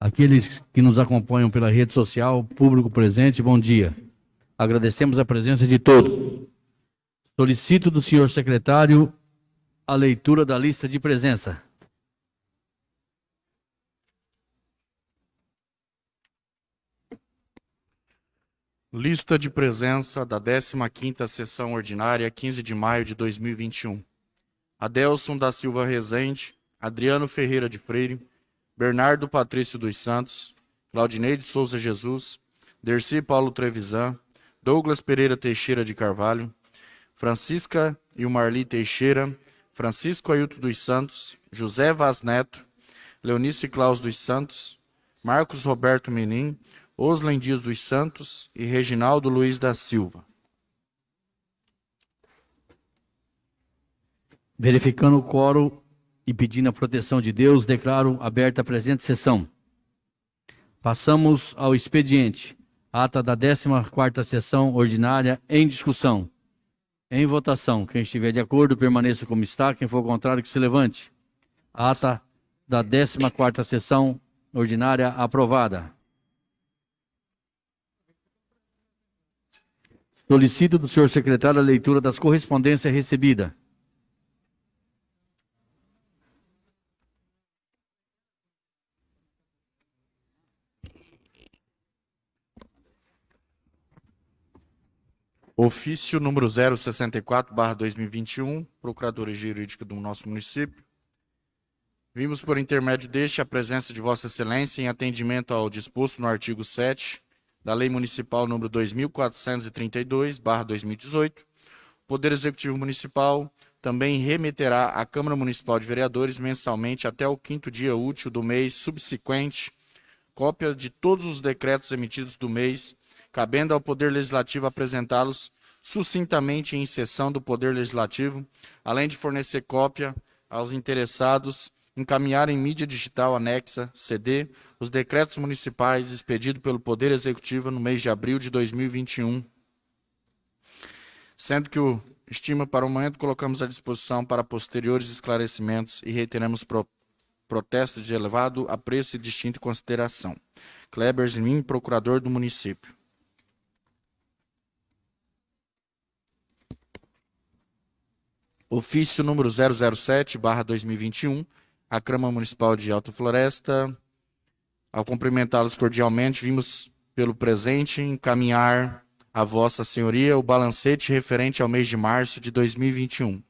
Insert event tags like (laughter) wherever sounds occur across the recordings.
Aqueles que nos acompanham pela rede social, público presente, bom dia. Agradecemos a presença de todos. Solicito do senhor secretário a leitura da lista de presença. Lista de presença da 15ª Sessão Ordinária, 15 de maio de 2021. Adelson da Silva Rezende, Adriano Ferreira de Freire, Bernardo Patrício dos Santos, Claudinei de Souza Jesus, Dercy Paulo Trevisan, Douglas Pereira Teixeira de Carvalho, Francisca Ilmarli Teixeira, Francisco Ailton dos Santos, José Vaz Neto, Leonice Claus dos Santos, Marcos Roberto Menin, Oslen Dias dos Santos e Reginaldo Luiz da Silva. Verificando o quórum e pedindo a proteção de Deus, declaro aberta a presente sessão. Passamos ao expediente. Ata da 14ª sessão ordinária em discussão. Em votação. Quem estiver de acordo, permaneça como está. Quem for contrário, que se levante. Ata da 14ª sessão ordinária aprovada. Solicito do senhor secretário a leitura das correspondências recebidas. Ofício número 064/2021, Procuradoria Jurídica do nosso município. Vimos por intermédio deste a presença de Vossa Excelência em atendimento ao disposto no artigo 7 da Lei Municipal número 2432/2018. O Poder Executivo Municipal também remeterá à Câmara Municipal de Vereadores mensalmente até o quinto dia útil do mês subsequente cópia de todos os decretos emitidos do mês, cabendo ao Poder Legislativo apresentá-los sucintamente em sessão do Poder Legislativo, além de fornecer cópia aos interessados encaminhar em mídia digital anexa, CD, os decretos municipais expedidos pelo Poder Executivo no mês de abril de 2021, sendo que o estima para o momento colocamos à disposição para posteriores esclarecimentos e reiteramos pro, protesto de elevado apreço e distinta consideração. Kleber Zmin, procurador do município. Ofício número 007, barra 2021, a Câmara Municipal de Alta Floresta. Ao cumprimentá-los cordialmente, vimos pelo presente encaminhar a Vossa Senhoria o balancete referente ao mês de março de 2021,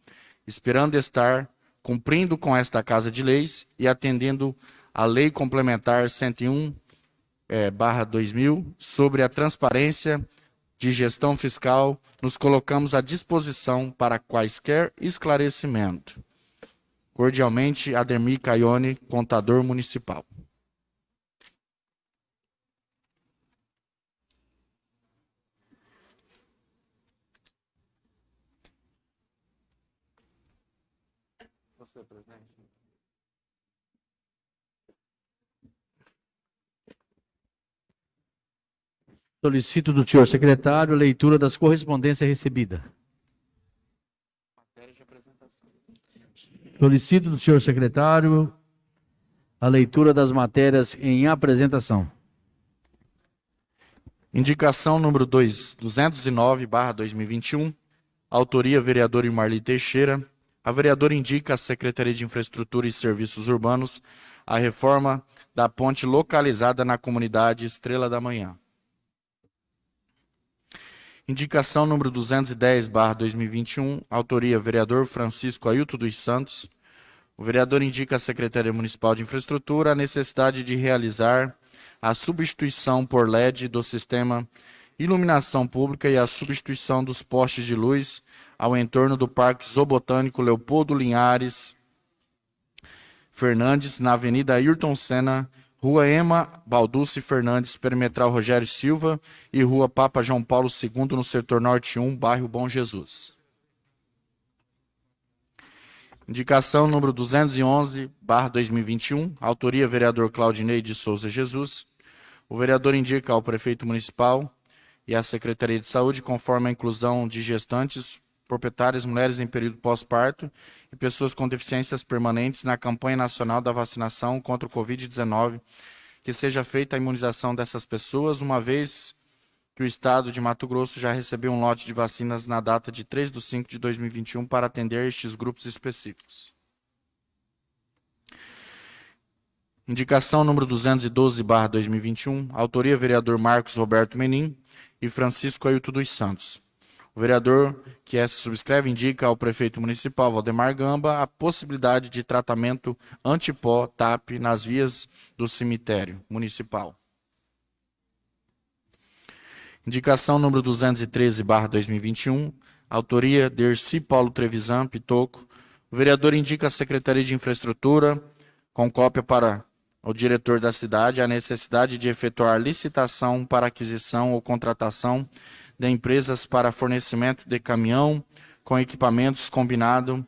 esperando estar cumprindo com esta Casa de Leis e atendendo a Lei Complementar 101 é, barra 2000 sobre a transparência de gestão fiscal, nos colocamos à disposição para quaisquer esclarecimento. Cordialmente, Ademir Caione, contador municipal. Solicito do senhor secretário a leitura das correspondências recebidas. Solicito do senhor secretário a leitura das matérias em apresentação. Indicação número 2, 209, barra 2021. Autoria, vereador Marli Teixeira. A vereadora indica à Secretaria de Infraestrutura e Serviços Urbanos a reforma da ponte localizada na comunidade Estrela da Manhã. Indicação número 210, barra 2021, autoria vereador Francisco Ailton dos Santos. O vereador indica à Secretaria Municipal de Infraestrutura a necessidade de realizar a substituição por LED do sistema iluminação pública e a substituição dos postes de luz ao entorno do Parque Zoobotânico Leopoldo Linhares Fernandes, na Avenida Ayrton Senna, Rua Ema Balducci Fernandes, perimetral Rogério Silva e Rua Papa João Paulo II, no setor Norte 1, bairro Bom Jesus. Indicação número 211, barra 2021, autoria vereador Claudinei de Souza Jesus. O vereador indica ao prefeito municipal e à Secretaria de Saúde, conforme a inclusão de gestantes proprietárias, mulheres em período pós-parto e pessoas com deficiências permanentes na campanha nacional da vacinação contra o Covid-19, que seja feita a imunização dessas pessoas, uma vez que o Estado de Mato Grosso já recebeu um lote de vacinas na data de 3 de 5 de 2021 para atender estes grupos específicos. Indicação número 212, barra 2021, autoria vereador Marcos Roberto Menin e Francisco Ailton dos Santos. O vereador que essa subscreve indica ao prefeito municipal Valdemar Gamba a possibilidade de tratamento antipó TAP nas vias do cemitério municipal. Indicação número 213, barra 2021, autoria Dercy Paulo Trevisan Pitoco. O vereador indica à Secretaria de Infraestrutura, com cópia para ao diretor da cidade a necessidade de efetuar licitação para aquisição ou contratação de empresas para fornecimento de caminhão com equipamentos combinado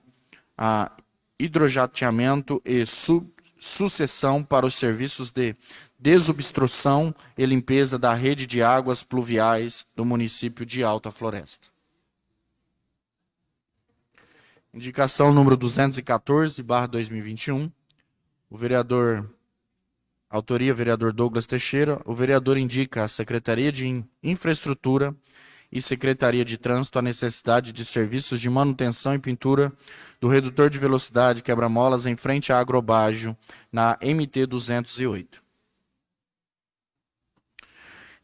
a hidrojateamento e su sucessão para os serviços de desobstrução e limpeza da rede de águas pluviais do município de Alta Floresta. Indicação número 214, barra 2021. O vereador Autoria, vereador Douglas Teixeira. O vereador indica à Secretaria de Infraestrutura e Secretaria de Trânsito a necessidade de serviços de manutenção e pintura do redutor de velocidade quebra-molas em frente à Agrobágio, na MT 208.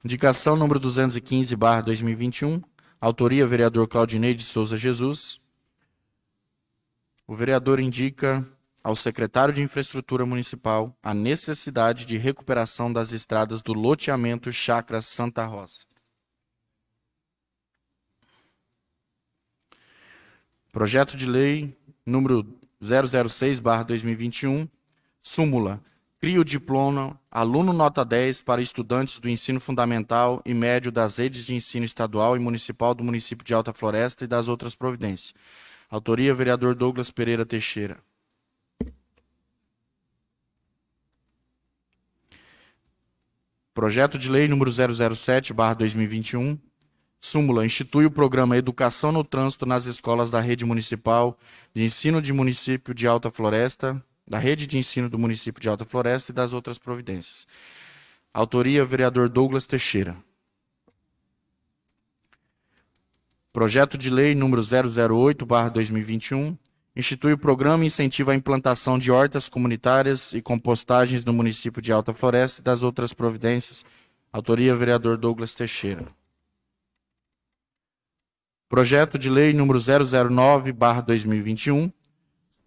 Indicação número 215, barra 2021. Autoria, vereador Claudinei de Souza Jesus. O vereador indica ao secretário de Infraestrutura Municipal a necessidade de recuperação das estradas do loteamento Chácara Santa Rosa. Projeto de Lei número 006/2021, súmula cria o diploma aluno nota 10 para estudantes do ensino fundamental e médio das redes de ensino estadual e municipal do município de Alta Floresta e das outras providências. Autoria vereador Douglas Pereira Teixeira. Projeto de Lei número 007/2021, súmula institui o programa Educação no Trânsito nas escolas da rede municipal de ensino de município de Alta Floresta, da rede de ensino do município de Alta Floresta e das outras providências. Autoria vereador Douglas Teixeira. Projeto de Lei número 008/2021, institui o programa e incentiva a implantação de hortas comunitárias e compostagens no município de Alta Floresta e das outras providências. Autoria, vereador Douglas Teixeira. Projeto de Lei número 009/2021.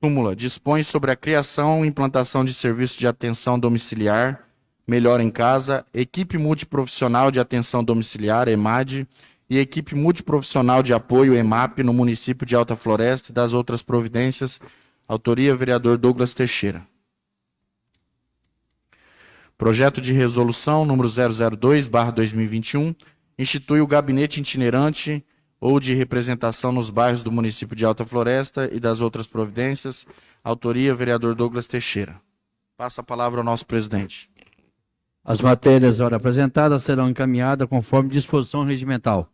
Súmula dispõe sobre a criação e implantação de serviços de atenção domiciliar, melhor em casa, equipe multiprofissional de atenção domiciliar, EMAD, e equipe multiprofissional de apoio EMAP no município de Alta Floresta e das outras providências. Autoria, vereador Douglas Teixeira. Projeto de resolução número 002/2021 institui o gabinete itinerante ou de representação nos bairros do município de Alta Floresta e das outras providências. Autoria, vereador Douglas Teixeira. Passa a palavra ao nosso presidente. As matérias ora apresentadas serão encaminhadas conforme disposição regimental.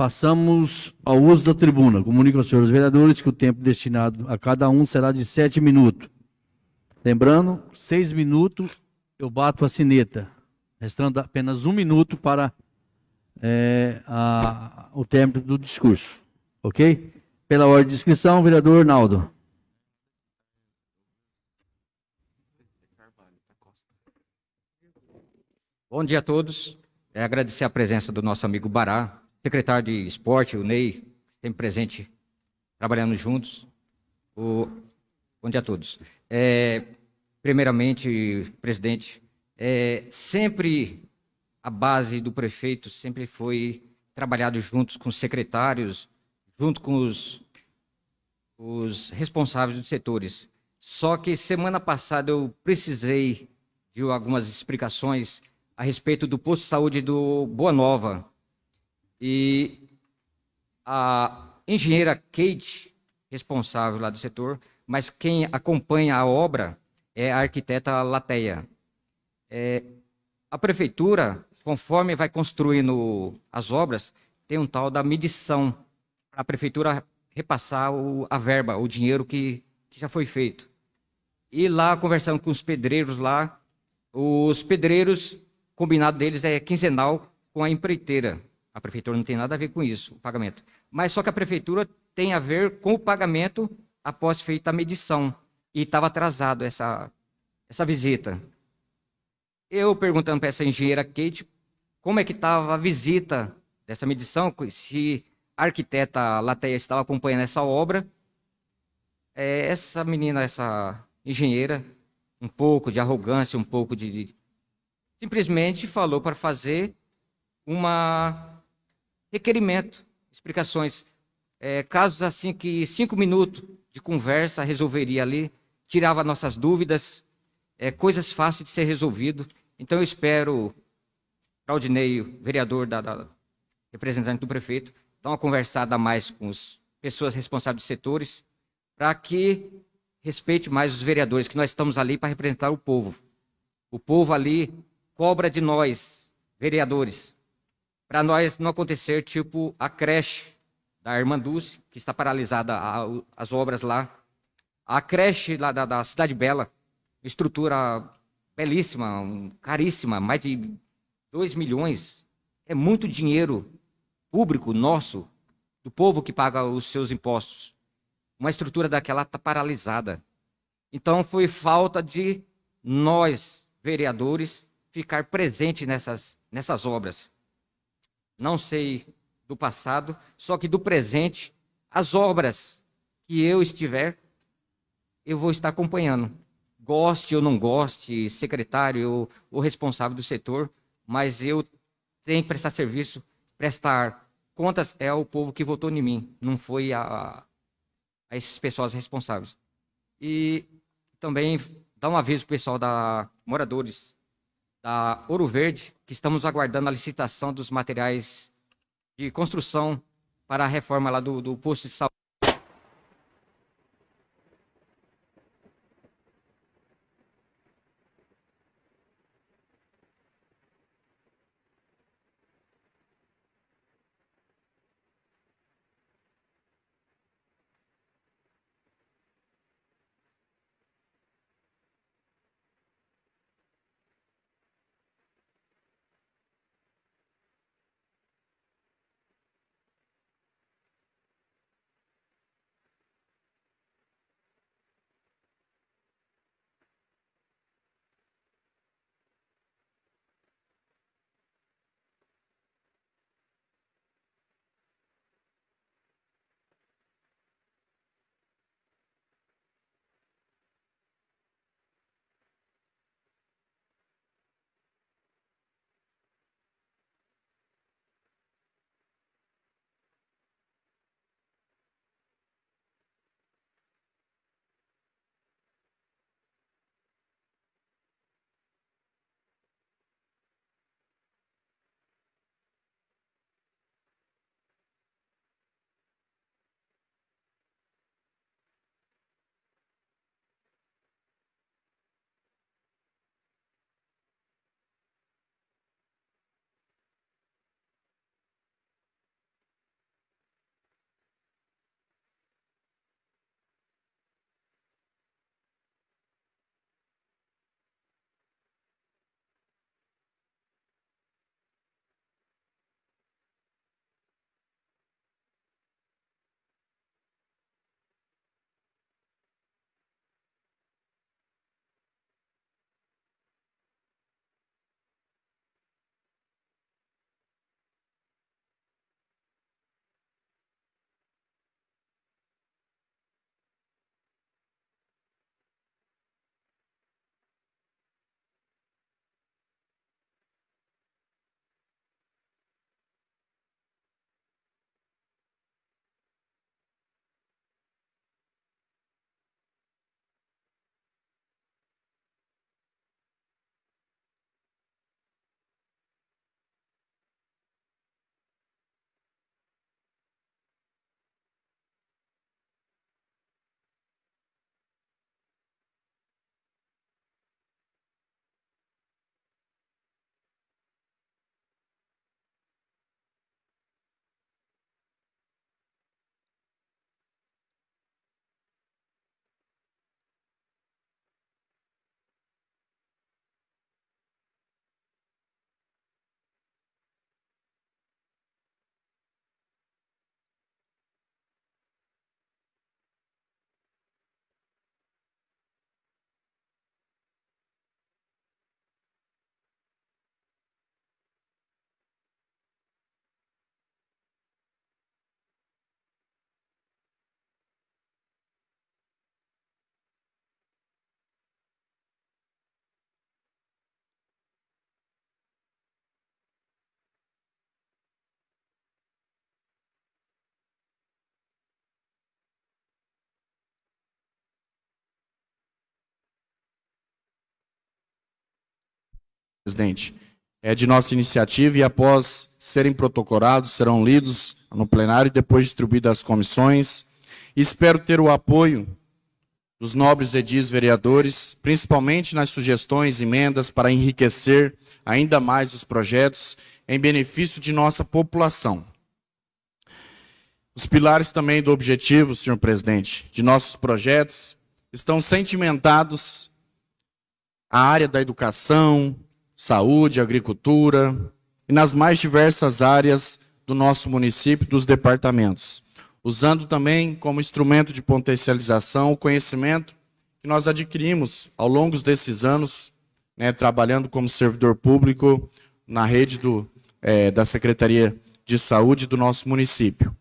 Passamos ao uso da tribuna. Comunico aos senhores vereadores que o tempo destinado a cada um será de sete minutos. Lembrando, seis minutos eu bato a sineta, restando apenas um minuto para é, a, o término do discurso. Ok? Pela ordem de inscrição, vereador Naldo. Bom dia a todos. É agradecer a presença do nosso amigo Bará, secretário de esporte, o Ney, sempre presente, trabalhando juntos. O... Bom dia a todos. É, primeiramente, presidente, é, sempre a base do prefeito sempre foi trabalhado juntos com os secretários, junto com os, os responsáveis dos setores. Só que semana passada eu precisei de algumas explicações a respeito do posto de saúde do Boa Nova, e a engenheira Kate, responsável lá do setor, mas quem acompanha a obra é a arquiteta Lateia. É, a prefeitura, conforme vai construindo as obras, tem um tal da medição para a prefeitura repassar o, a verba, o dinheiro que, que já foi feito. E lá, conversando com os pedreiros lá, os pedreiros, combinado deles é quinzenal com a empreiteira. A prefeitura não tem nada a ver com isso, o pagamento. Mas só que a prefeitura tem a ver com o pagamento após feita a medição. E estava atrasado essa, essa visita. Eu perguntando para essa engenheira Kate como é que estava a visita dessa medição, se a arquiteta Lateia estava acompanhando essa obra. É, essa menina, essa engenheira, um pouco de arrogância, um pouco de, de simplesmente falou para fazer uma requerimento, explicações, é, casos assim que cinco minutos de conversa resolveria ali, tirava nossas dúvidas, é, coisas fáceis de ser resolvido. Então eu espero, Claudinei, vereador da, da representante do prefeito, dar uma conversada mais com as pessoas responsáveis dos setores, para que respeite mais os vereadores, que nós estamos ali para representar o povo. O povo ali cobra de nós, vereadores, para nós não acontecer tipo a creche da Irmã Dulce, que está paralisada a, as obras lá. A creche lá da, da Cidade Bela, estrutura belíssima, caríssima, mais de 2 milhões. É muito dinheiro público nosso, do povo que paga os seus impostos. Uma estrutura daquela está paralisada. Então foi falta de nós, vereadores, ficar presente nessas, nessas obras. Não sei do passado, só que do presente, as obras que eu estiver, eu vou estar acompanhando. Goste ou não goste, secretário ou responsável do setor, mas eu tenho que prestar serviço, prestar contas é ao povo que votou em mim, não foi a, a esses pessoas responsáveis. E também dar um aviso para o pessoal da moradores da Ouro Verde, que estamos aguardando a licitação dos materiais de construção para a reforma lá do, do posto de saúde. Presidente, é de nossa iniciativa e após serem protocolados, serão lidos no plenário e depois distribuídos às comissões. espero ter o apoio dos nobres edis vereadores, principalmente nas sugestões, emendas para enriquecer ainda mais os projetos em benefício de nossa população. Os pilares também do objetivo, senhor presidente, de nossos projetos estão sentimentados à área da educação, saúde, agricultura e nas mais diversas áreas do nosso município dos departamentos, usando também como instrumento de potencialização o conhecimento que nós adquirimos ao longo desses anos, né, trabalhando como servidor público na rede do, é, da Secretaria de Saúde do nosso município.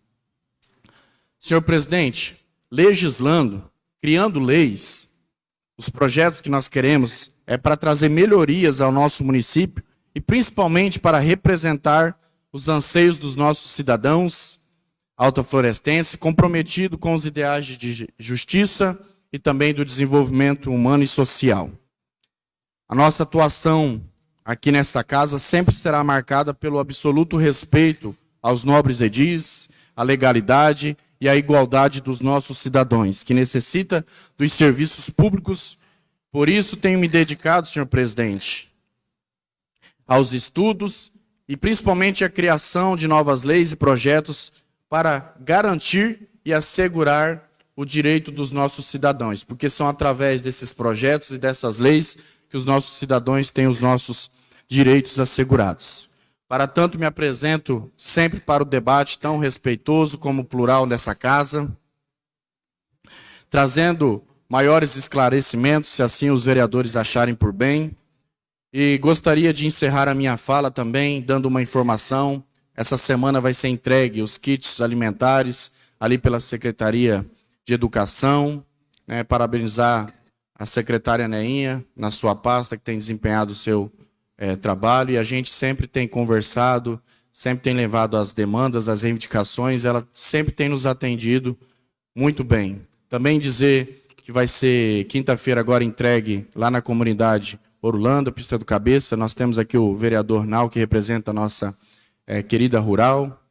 Senhor presidente, legislando, criando leis, os projetos que nós queremos é para trazer melhorias ao nosso município e principalmente para representar os anseios dos nossos cidadãos altaflorestenses, comprometido com os ideais de justiça e também do desenvolvimento humano e social. A nossa atuação aqui nesta casa sempre será marcada pelo absoluto respeito aos nobres edis, à legalidade e a igualdade dos nossos cidadãos, que necessita dos serviços públicos. Por isso tenho me dedicado, senhor presidente, aos estudos e principalmente à criação de novas leis e projetos para garantir e assegurar o direito dos nossos cidadãos, porque são através desses projetos e dessas leis que os nossos cidadãos têm os nossos direitos assegurados. Para tanto, me apresento sempre para o debate tão respeitoso como plural nessa casa, trazendo maiores esclarecimentos, se assim os vereadores acharem por bem. E gostaria de encerrar a minha fala também dando uma informação. Essa semana vai ser entregue os kits alimentares ali pela Secretaria de Educação. Né, parabenizar a secretária Neinha na sua pasta que tem desempenhado o seu é, trabalho e a gente sempre tem conversado, sempre tem levado as demandas, as reivindicações, ela sempre tem nos atendido muito bem. Também dizer que vai ser quinta-feira agora entregue lá na comunidade Orlando, Pista do Cabeça, nós temos aqui o vereador Nau, que representa a nossa é, querida rural,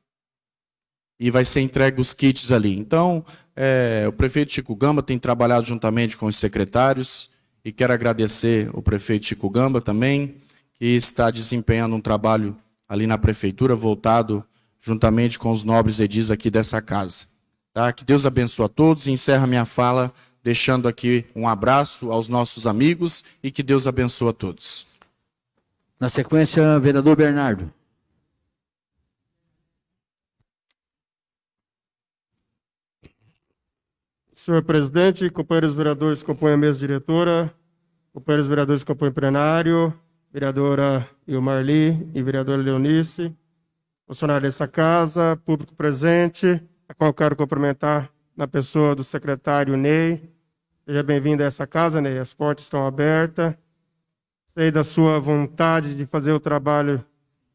e vai ser entregue os kits ali. Então, é, o prefeito Chico Gamba tem trabalhado juntamente com os secretários, e quero agradecer o prefeito Chico Gamba também, que está desempenhando um trabalho ali na prefeitura, voltado juntamente com os nobres edis aqui dessa casa. Tá? Que Deus abençoe a todos e encerra minha fala deixando aqui um abraço aos nossos amigos e que Deus abençoe a todos. Na sequência, vereador Bernardo. Senhor presidente, companheiros vereadores que compõem a mesa diretora, companheiros vereadores que compõem o plenário, vereadora Ilmarli e vereadora Leonice, funcionário dessa casa, público presente, a qual quero cumprimentar na pessoa do secretário Ney. Seja bem-vindo a essa casa, Ney, as portas estão abertas. Sei da sua vontade de fazer o trabalho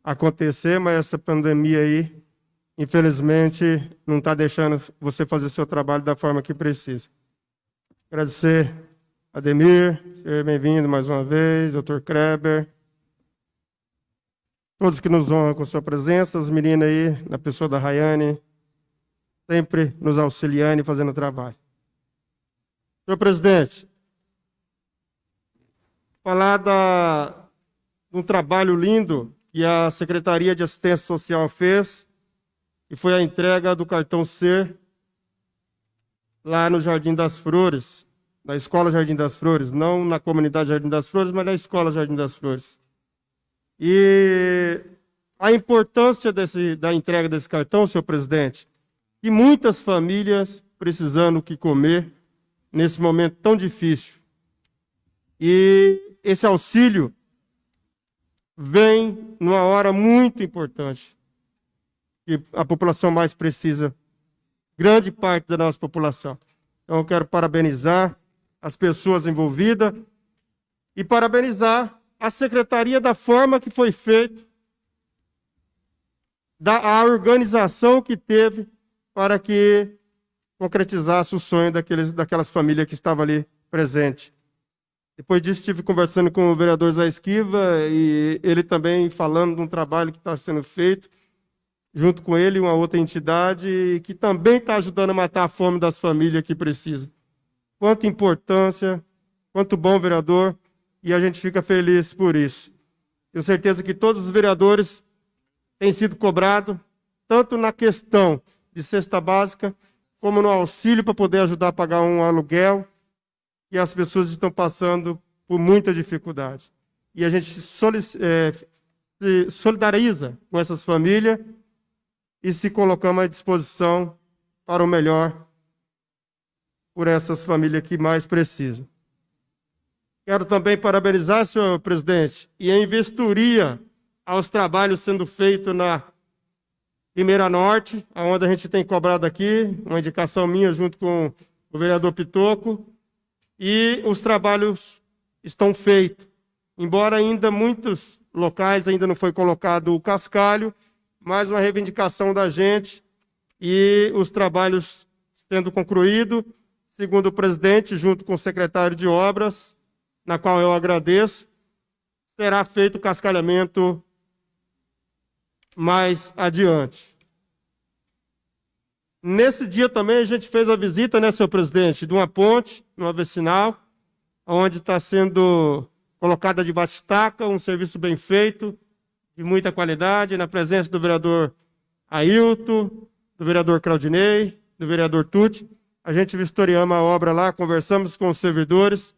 acontecer, mas essa pandemia aí, infelizmente, não está deixando você fazer seu trabalho da forma que precisa. Agradecer Ademir, seja bem-vindo mais uma vez, doutor Kreber. Todos que nos honram com sua presença, as meninas aí, na pessoa da Rayane, sempre nos auxiliando e fazendo o trabalho. Senhor presidente, falar de um trabalho lindo que a Secretaria de Assistência Social fez, que foi a entrega do cartão C lá no Jardim das Flores, na Escola Jardim das Flores, não na comunidade Jardim das Flores, mas na Escola Jardim das Flores. E a importância desse, da entrega desse cartão, senhor presidente, e muitas famílias precisando o que comer nesse momento tão difícil. E esse auxílio vem numa hora muito importante, que a população mais precisa, grande parte da nossa população. Então, eu quero parabenizar as pessoas envolvidas e parabenizar a secretaria da forma que foi feito, da a organização que teve para que concretizasse o sonho daqueles, daquelas famílias que estavam ali presentes. Depois disso, estive conversando com o vereador Zé Esquiva e ele também falando de um trabalho que está sendo feito, junto com ele, uma outra entidade, que também está ajudando a matar a fome das famílias que precisam. Quanta importância, quanto bom vereador, e a gente fica feliz por isso. Tenho certeza que todos os vereadores têm sido cobrados, tanto na questão de cesta básica, como no auxílio para poder ajudar a pagar um aluguel, e as pessoas estão passando por muita dificuldade. E a gente é, se solidariza com essas famílias e se colocamos à disposição para o melhor por essas famílias que mais precisam. Quero também parabenizar, senhor presidente, e a investiria aos trabalhos sendo feitos na Primeira Norte, onde a gente tem cobrado aqui, uma indicação minha junto com o vereador Pitoco, e os trabalhos estão feitos. Embora ainda muitos locais ainda não foi colocado o cascalho, mais uma reivindicação da gente e os trabalhos sendo concluídos, segundo o presidente, junto com o secretário de obras, na qual eu agradeço, será feito o cascalhamento mais adiante. Nesse dia também a gente fez a visita, né, senhor presidente, de uma ponte, numa vicinal, onde está sendo colocada de estaca, um serviço bem feito, de muita qualidade, na presença do vereador Ailton, do vereador Claudinei, do vereador Tuti. A gente vistoriamos a obra lá, conversamos com os servidores,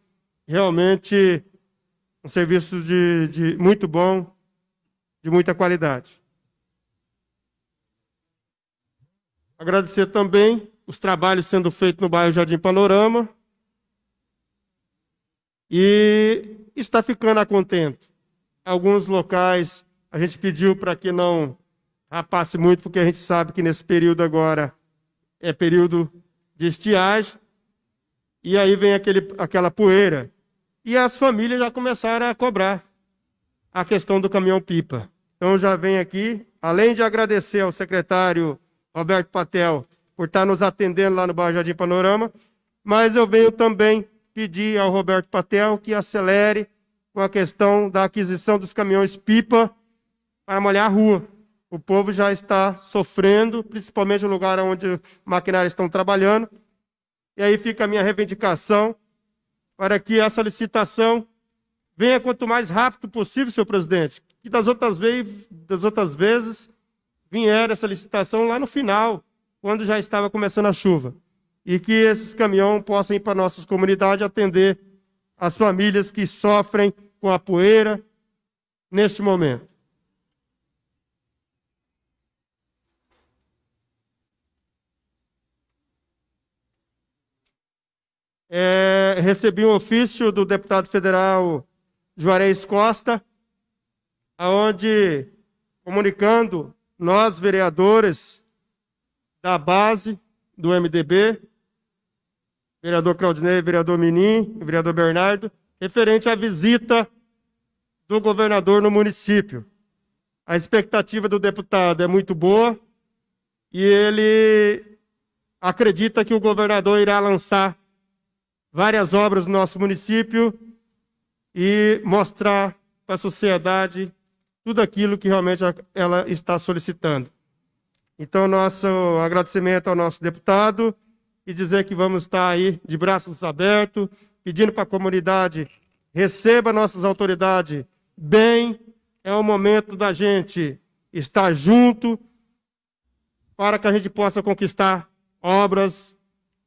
realmente um serviço de, de muito bom, de muita qualidade. Agradecer também os trabalhos sendo feitos no bairro Jardim Panorama. E está ficando a contento. Alguns locais a gente pediu para que não rapasse muito, porque a gente sabe que nesse período agora é período de estiagem. E aí vem aquele, aquela poeira. E as famílias já começaram a cobrar a questão do caminhão-pipa. Então já vem aqui, além de agradecer ao secretário Roberto Patel, por estar nos atendendo lá no Bairro Jardim Panorama, mas eu venho também pedir ao Roberto Patel que acelere com a questão da aquisição dos caminhões pipa para molhar a rua. O povo já está sofrendo, principalmente no lugar onde maquinários estão trabalhando. E aí fica a minha reivindicação para que essa licitação venha quanto mais rápido possível, senhor presidente. Que das outras das outras vezes vieram essa licitação lá no final, quando já estava começando a chuva. E que esses caminhões possam ir para nossas comunidades atender as famílias que sofrem com a poeira neste momento. É, recebi um ofício do deputado federal Juarez Costa, onde, comunicando nós, vereadores da base do MDB, vereador Claudinei, vereador Minim, vereador Bernardo, referente à visita do governador no município. A expectativa do deputado é muito boa e ele acredita que o governador irá lançar várias obras no nosso município e mostrar para a sociedade tudo aquilo que realmente ela está solicitando. Então, nosso agradecimento ao nosso deputado e dizer que vamos estar aí de braços abertos, pedindo para a comunidade receba nossas autoridades bem. É o momento da gente estar junto para que a gente possa conquistar obras,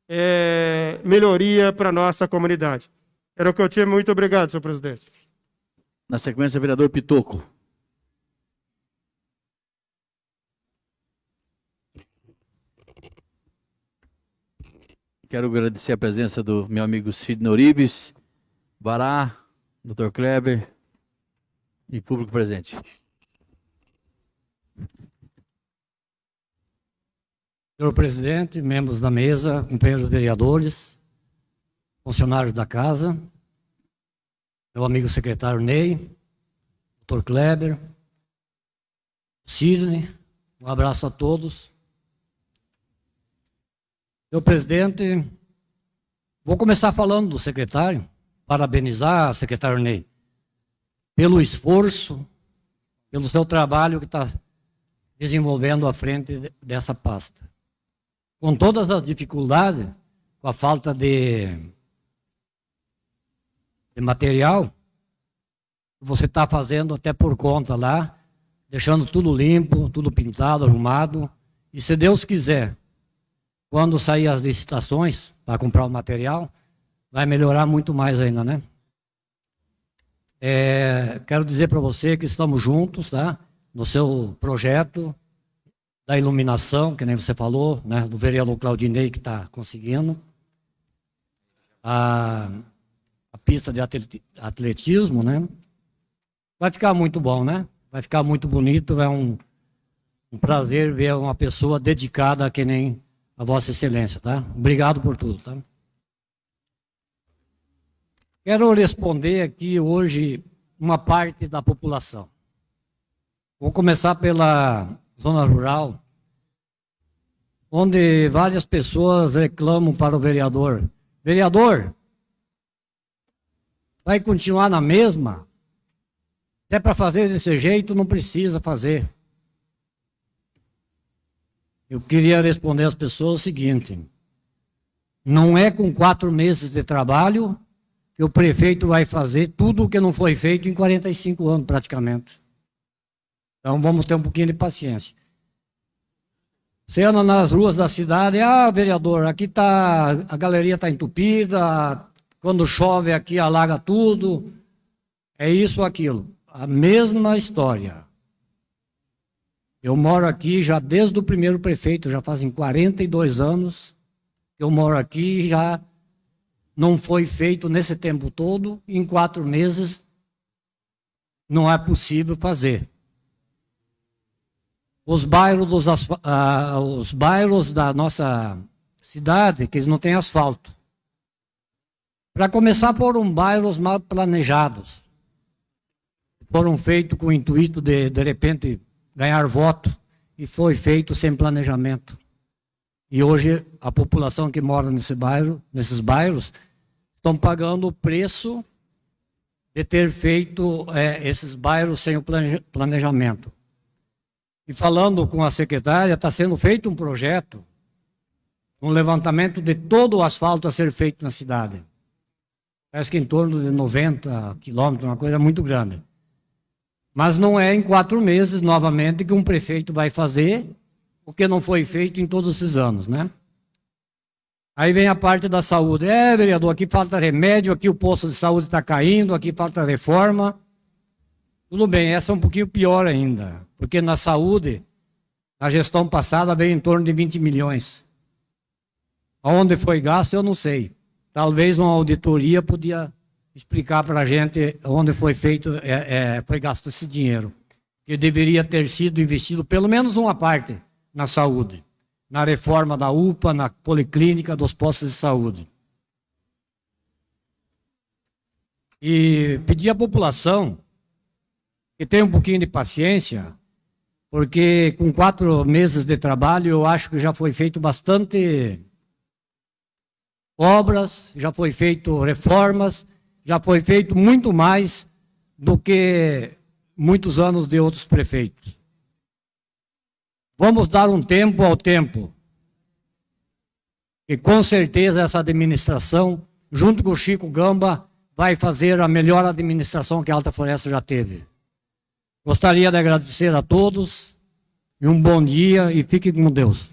é, melhoria para a nossa comunidade. Era o que eu tinha. Muito obrigado, senhor presidente. Na sequência, vereador Pitoco. Quero agradecer a presença do meu amigo Sidney Oribes, Bará, Dr. Kleber e público presente. Senhor presidente, membros da mesa, companheiros vereadores, funcionários da casa, meu amigo secretário Ney, Dr. Kleber, Sidney, um abraço a todos. Senhor presidente, vou começar falando do secretário, parabenizar, secretário Ney, pelo esforço, pelo seu trabalho que está desenvolvendo à frente dessa pasta. Com todas as dificuldades, com a falta de, de material, você está fazendo até por conta lá, deixando tudo limpo, tudo pintado, arrumado. E se Deus quiser, quando sair as licitações para comprar o material, vai melhorar muito mais ainda, né? É, quero dizer para você que estamos juntos, tá? No seu projeto da iluminação, que nem você falou, né? Do vereador Claudinei que está conseguindo. A, a pista de atletismo, né? Vai ficar muito bom, né? Vai ficar muito bonito, é um, um prazer ver uma pessoa dedicada que nem a Vossa Excelência, tá? Obrigado por tudo, tá? Quero responder aqui hoje uma parte da população. Vou começar pela zona rural, onde várias pessoas reclamam para o vereador: Vereador, vai continuar na mesma? é para fazer desse jeito, não precisa fazer. Eu queria responder às pessoas o seguinte: não é com quatro meses de trabalho que o prefeito vai fazer tudo o que não foi feito em 45 anos, praticamente. Então vamos ter um pouquinho de paciência. Você anda nas ruas da cidade, ah, vereador, aqui tá, a galeria está entupida, quando chove aqui alaga tudo, é isso aquilo. A mesma história. Eu moro aqui já desde o primeiro prefeito, já fazem 42 anos eu moro aqui já não foi feito nesse tempo todo, em quatro meses não é possível fazer. Os bairros, dos, ah, os bairros da nossa cidade, que não têm asfalto. Para começar, foram bairros mal planejados. Foram feitos com o intuito de, de repente, ganhar voto, e foi feito sem planejamento. E hoje, a população que mora nesse bairro, nesses bairros estão pagando o preço de ter feito é, esses bairros sem o planejamento. E falando com a secretária, está sendo feito um projeto, um levantamento de todo o asfalto a ser feito na cidade. Parece que em torno de 90 quilômetros, uma coisa muito grande. Mas não é em quatro meses, novamente, que um prefeito vai fazer o que não foi feito em todos esses anos, né? Aí vem a parte da saúde. É, vereador, aqui falta remédio, aqui o posto de saúde está caindo, aqui falta reforma. Tudo bem, essa é um pouquinho pior ainda, porque na saúde, na gestão passada, veio em torno de 20 milhões. Aonde foi gasto, eu não sei. Talvez uma auditoria podia explicar para a gente onde foi feito, é, é, foi gasto esse dinheiro. Que deveria ter sido investido pelo menos uma parte na saúde na reforma da UPA, na policlínica, dos postos de saúde. E pedir à população que tenha um pouquinho de paciência, porque com quatro meses de trabalho eu acho que já foi feito bastante obras, já foi feito reformas, já foi feito muito mais do que muitos anos de outros prefeitos. Vamos dar um tempo ao tempo. E com certeza essa administração, junto com o Chico Gamba, vai fazer a melhor administração que a Alta Floresta já teve. Gostaria de agradecer a todos e um bom dia e fiquem com Deus.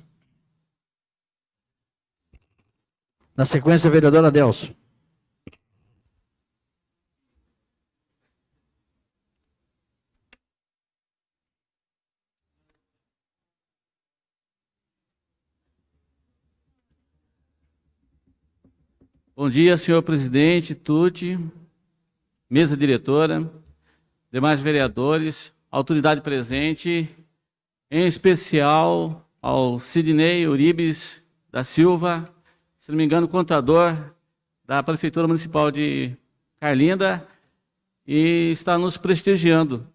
Na sequência, vereadora Adelso. Bom dia, senhor presidente, Tuti, mesa diretora, demais vereadores, autoridade presente, em especial ao Sidney Uribes da Silva, se não me engano, contador da Prefeitura Municipal de Carlinda, e está nos prestigiando.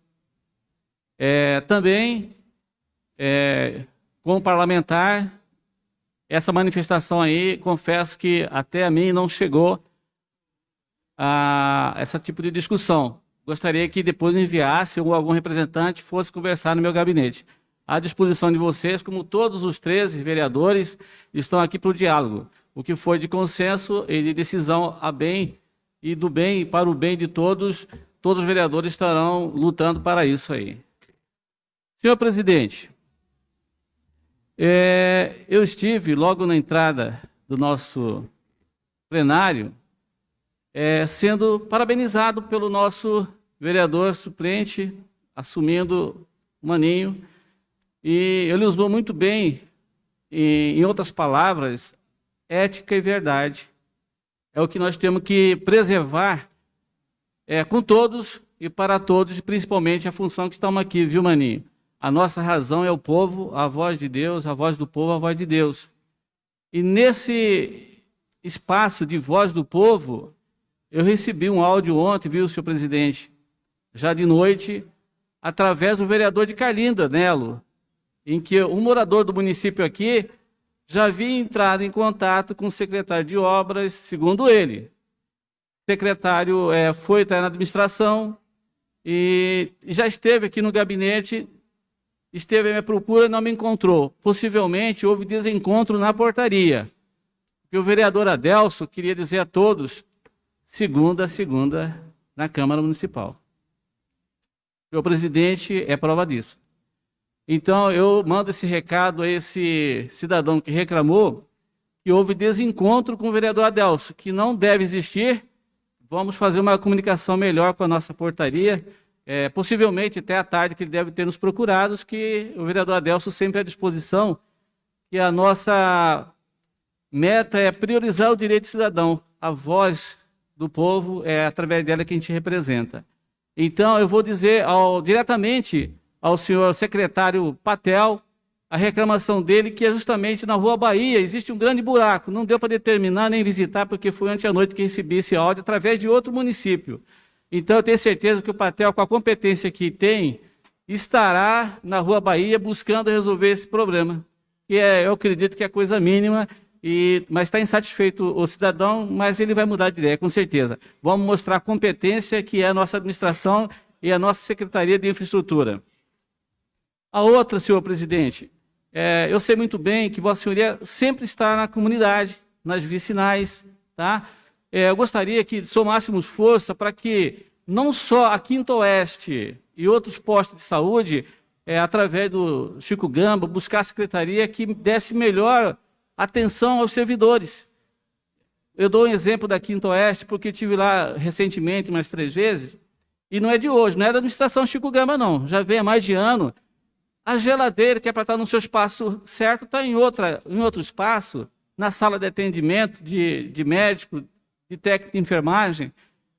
É, também, é, como parlamentar, essa manifestação aí, confesso que até a mim não chegou a esse tipo de discussão. Gostaria que depois enviasse ou algum representante fosse conversar no meu gabinete. À disposição de vocês, como todos os 13 vereadores estão aqui para o diálogo. O que foi de consenso e de decisão a bem e do bem para o bem de todos, todos os vereadores estarão lutando para isso aí. Senhor presidente, é, eu estive logo na entrada do nosso plenário é, sendo parabenizado pelo nosso vereador suplente, assumindo o Maninho, e ele usou muito bem, e, em outras palavras, ética e verdade. É o que nós temos que preservar é, com todos e para todos, principalmente a função que estamos aqui, viu, Maninho? A nossa razão é o povo, a voz de Deus, a voz do povo, a voz de Deus. E nesse espaço de voz do povo, eu recebi um áudio ontem, viu, senhor presidente, já de noite, através do vereador de Carlinda, Nelo, em que um morador do município aqui já havia entrado em contato com o secretário de obras, segundo ele. O secretário é, foi até na administração e já esteve aqui no gabinete, esteve à minha procura e não me encontrou. Possivelmente houve desencontro na portaria. E o vereador Adelso queria dizer a todos segunda a segunda na Câmara Municipal. O presidente é prova disso. Então, eu mando esse recado a esse cidadão que reclamou que houve desencontro com o vereador Adelso, que não deve existir. Vamos fazer uma comunicação melhor com a nossa portaria, é, possivelmente até à tarde, que ele deve ter nos procurados, que o vereador Adelso sempre à disposição, que a nossa meta é priorizar o direito do cidadão, a voz do povo, é através dela que a gente representa. Então, eu vou dizer ao, diretamente ao senhor secretário Patel a reclamação dele, que é justamente na Rua Bahia, existe um grande buraco. Não deu para determinar nem visitar, porque foi ontem à noite que recebi esse áudio através de outro município. Então, eu tenho certeza que o Patel, com a competência que tem, estará na Rua Bahia buscando resolver esse problema. Que é, eu acredito que é coisa mínima e, mas está insatisfeito o cidadão, mas ele vai mudar de ideia, com certeza. Vamos mostrar a competência que é a nossa administração e a nossa Secretaria de Infraestrutura. A outra, senhor presidente, é, eu sei muito bem que Vossa Senhoria sempre está na comunidade, nas vicinais, tá? É, eu gostaria que somássemos força para que não só a Quinta Oeste e outros postos de saúde, é, através do Chico Gamba, buscar a secretaria que desse melhor atenção aos servidores. Eu dou um exemplo da Quinta Oeste, porque tive lá recentemente, mais três vezes, e não é de hoje, não é da administração Chico Gama, não. Já vem há mais de ano. A geladeira, que é para estar no seu espaço certo, está em, outra, em outro espaço, na sala de atendimento de, de médico, de técnico de enfermagem,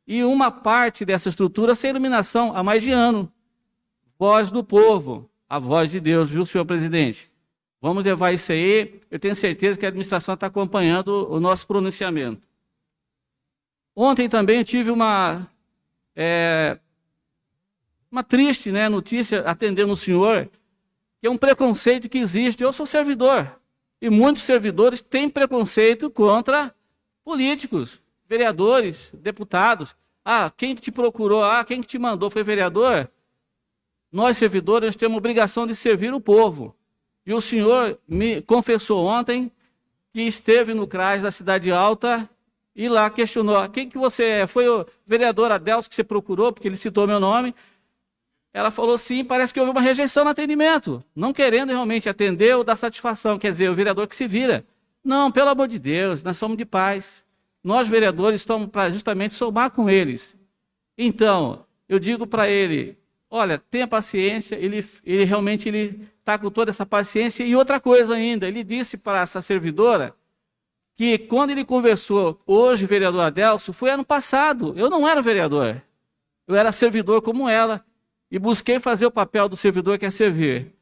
e uma parte dessa estrutura sem iluminação há mais de ano. Voz do povo, a voz de Deus, viu, senhor presidente? Vamos levar isso aí. Eu tenho certeza que a administração está acompanhando o nosso pronunciamento. Ontem também tive uma, é, uma triste né, notícia atendendo o senhor, que é um preconceito que existe. Eu sou servidor. E muitos servidores têm preconceito contra políticos, vereadores, deputados. Ah, quem que te procurou? Ah, quem que te mandou foi vereador? Nós, servidores, temos obrigação de servir o povo. E o senhor me confessou ontem que esteve no CRAS da Cidade Alta e lá questionou, quem que você é? Foi o vereador Adelso que você procurou, porque ele citou meu nome. Ela falou sim, parece que houve uma rejeição no atendimento, não querendo realmente atender ou dar satisfação, quer dizer, o vereador que se vira. Não, pelo amor de Deus, nós somos de paz. Nós, vereadores, estamos para justamente somar com eles. Então, eu digo para ele, olha, tenha paciência, ele, ele realmente ele está com toda essa paciência. E outra coisa ainda, ele disse para essa servidora que quando ele conversou, hoje, vereador Adelso, foi ano passado. Eu não era vereador. Eu era servidor como ela e busquei fazer o papel do servidor que é servir.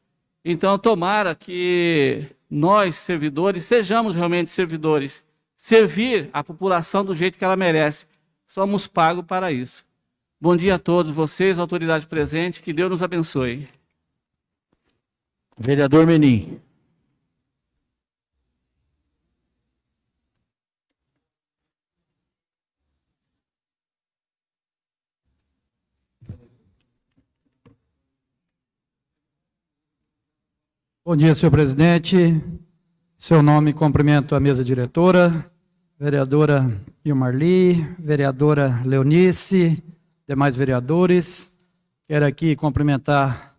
Então, tomara que nós, servidores, sejamos realmente servidores servir a população do jeito que ela merece. Somos pagos para isso. Bom dia a todos vocês, autoridade presente, que Deus nos abençoe. Vereador Menin. Bom dia, senhor presidente, seu nome, cumprimento a mesa diretora, vereadora Ilmarli, vereadora Leonice, demais vereadores. Quero aqui cumprimentar,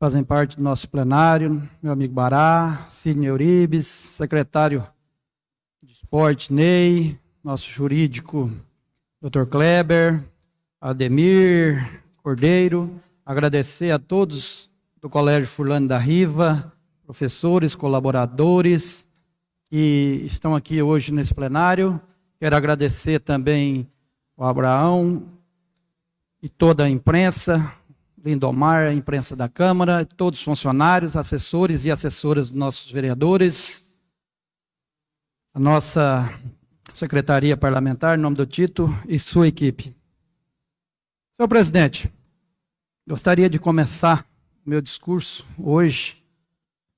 fazem parte do nosso plenário, meu amigo Bará, Sidney Euribes, secretário de esporte Ney, nosso jurídico Dr. Kleber, Ademir Cordeiro, agradecer a todos do Colégio Furlano da Riva, professores, colaboradores que estão aqui hoje nesse plenário. Quero agradecer também ao Abraão e toda a imprensa, Lindomar, a imprensa da Câmara, todos os funcionários, assessores e assessoras dos nossos vereadores, a nossa Secretaria Parlamentar, em nome do Tito e sua equipe. Senhor presidente, gostaria de começar meu discurso hoje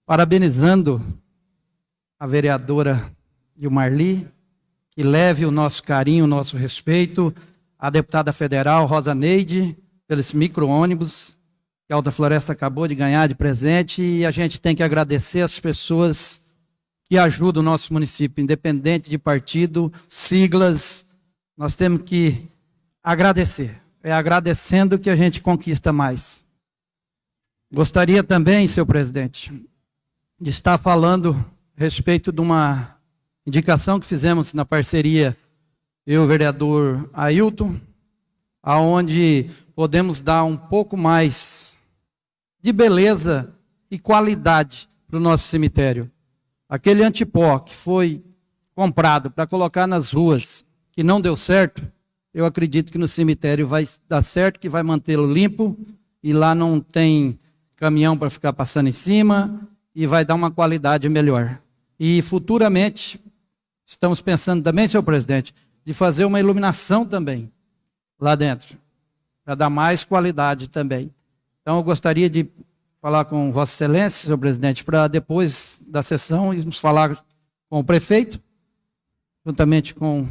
parabenizando a vereadora Gilmarli, que leve o nosso carinho, o nosso respeito à deputada federal Rosa Neide, pelos micro-ônibus que a Alta Floresta acabou de ganhar de presente, e a gente tem que agradecer as pessoas que ajuda o nosso município, independente de partido, siglas, nós temos que agradecer. É agradecendo que a gente conquista mais. Gostaria também, senhor presidente, estar falando a respeito de uma indicação que fizemos na parceria eu, o vereador Ailton, aonde podemos dar um pouco mais de beleza e qualidade para o nosso cemitério. Aquele antipó que foi comprado para colocar nas ruas, que não deu certo, eu acredito que no cemitério vai dar certo, que vai mantê-lo limpo, e lá não tem caminhão para ficar passando em cima, e vai dar uma qualidade melhor. E futuramente, estamos pensando também, senhor presidente, de fazer uma iluminação também lá dentro, para dar mais qualidade também. Então, eu gostaria de falar com Vossa Excelência, senhor presidente, para depois da sessão irmos falar com o prefeito, juntamente com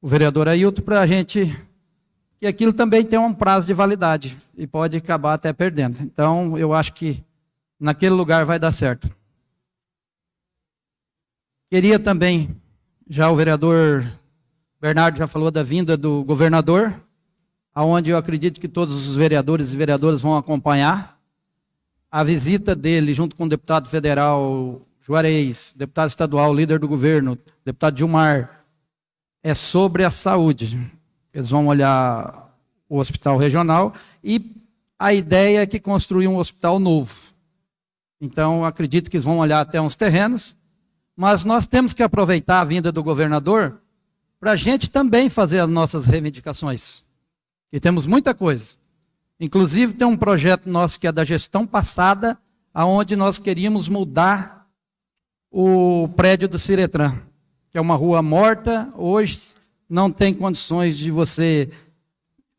o vereador Ailton, para a gente. que aquilo também tem um prazo de validade e pode acabar até perdendo. Então, eu acho que naquele lugar vai dar certo. Queria também, já o vereador Bernardo já falou da vinda do governador, aonde eu acredito que todos os vereadores e vereadoras vão acompanhar a visita dele, junto com o deputado federal Juarez, deputado estadual, líder do governo, deputado Dilmar, é sobre a saúde. Eles vão olhar o hospital regional e a ideia é que construir um hospital novo. Então, acredito que eles vão olhar até uns terrenos, mas nós temos que aproveitar a vinda do governador para a gente também fazer as nossas reivindicações. E temos muita coisa. Inclusive, tem um projeto nosso que é da gestão passada, aonde nós queríamos mudar o prédio do Ciretran, que é uma rua morta. Hoje não tem condições de você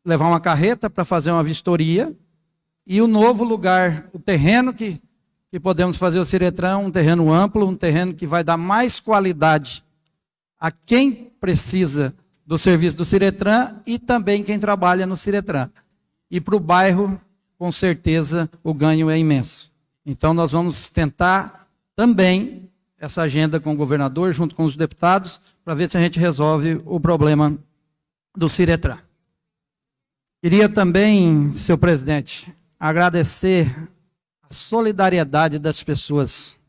levar uma carreta para fazer uma vistoria. E o novo lugar, o terreno que, que podemos fazer o Ciretran, um terreno amplo, um terreno que vai dar mais qualidade a quem precisa do serviço do Ciretran e também quem trabalha no Ciretran. E para o bairro, com certeza, o ganho é imenso. Então, nós vamos tentar também essa agenda com o governador, junto com os deputados, para ver se a gente resolve o problema do Ciretrã. Queria também, senhor presidente, agradecer solidariedade das pessoas.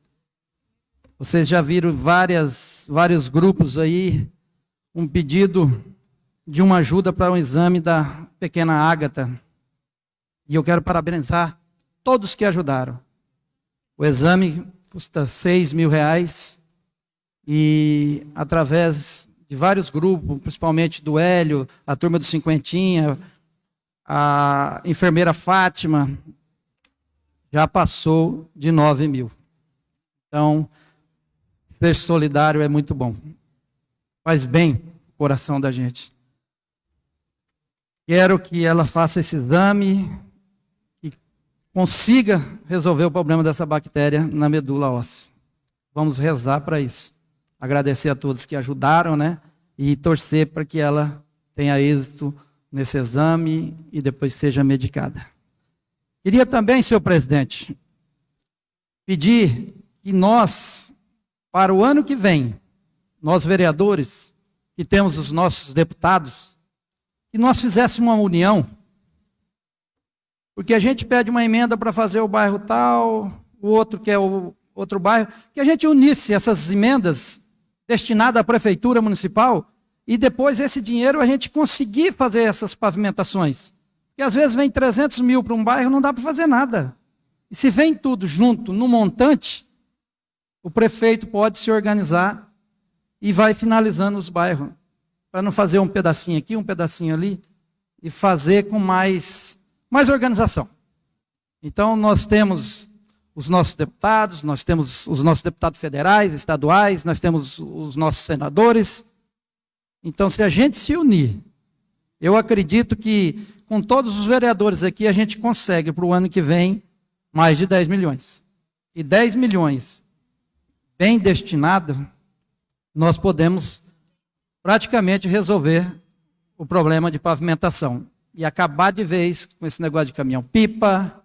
Vocês já viram várias, vários grupos aí, um pedido de uma ajuda para um exame da pequena Ágata, e eu quero parabenizar todos que ajudaram. O exame custa 6 mil reais e através de vários grupos, principalmente do Hélio, a turma do Cinquentinha, a enfermeira Fátima, já passou de 9 mil. Então, ser solidário é muito bom. Faz bem o coração da gente. Quero que ela faça esse exame consiga resolver o problema dessa bactéria na medula óssea. Vamos rezar para isso. Agradecer a todos que ajudaram, né? E torcer para que ela tenha êxito nesse exame e depois seja medicada. Queria também, senhor presidente, pedir que nós, para o ano que vem, nós vereadores, que temos os nossos deputados, que nós fizéssemos uma união, porque a gente pede uma emenda para fazer o bairro tal, o outro quer o outro bairro, que a gente unisse essas emendas destinadas à prefeitura municipal e depois esse dinheiro a gente conseguir fazer essas pavimentações. Porque às vezes vem 300 mil para um bairro, não dá para fazer nada. E se vem tudo junto, no montante, o prefeito pode se organizar e vai finalizando os bairros. Para não fazer um pedacinho aqui, um pedacinho ali, e fazer com mais, mais organização. Então, nós temos os nossos deputados, nós temos os nossos deputados federais, estaduais, nós temos os nossos senadores. Então, se a gente se unir, eu acredito que com todos os vereadores aqui, a gente consegue para o ano que vem mais de 10 milhões. E 10 milhões bem destinado, nós podemos praticamente resolver o problema de pavimentação. E acabar de vez com esse negócio de caminhão-pipa,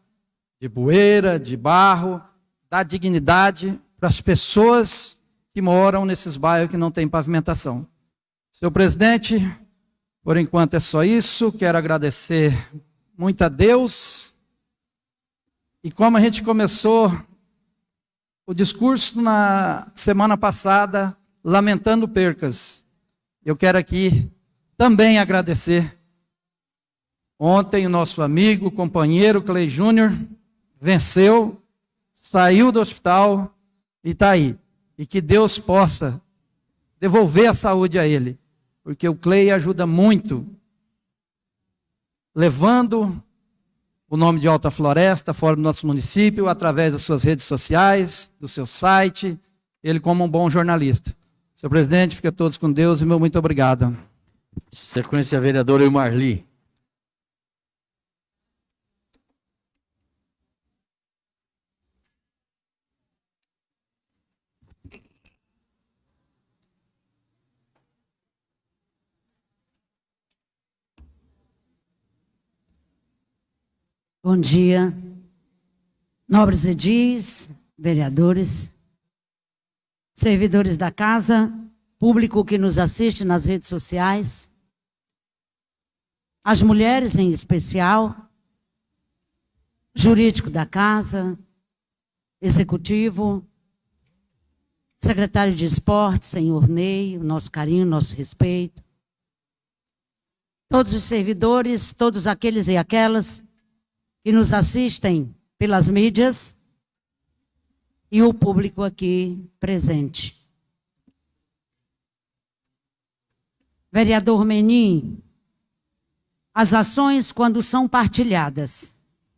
de bueira, de barro, dar dignidade para as pessoas que moram nesses bairros que não têm pavimentação. Senhor presidente, por enquanto é só isso. Quero agradecer muito a Deus. E como a gente começou o discurso na semana passada, lamentando percas, eu quero aqui também agradecer. Ontem, o nosso amigo, companheiro Clay Júnior venceu, saiu do hospital e está aí. E que Deus possa devolver a saúde a ele porque o Clay ajuda muito, levando o nome de Alta Floresta fora do nosso município, através das suas redes sociais, do seu site, ele como um bom jornalista. Senhor presidente, fica todos com Deus e meu muito obrigado. Sequência, vereadora Marli. Bom dia, nobres edis, vereadores, servidores da casa, público que nos assiste nas redes sociais, as mulheres em especial, jurídico da casa, executivo, secretário de esporte, senhor Ney, o nosso carinho, nosso respeito, todos os servidores, todos aqueles e aquelas que nos assistem pelas mídias e o público aqui presente. Vereador Menin, as ações, quando são partilhadas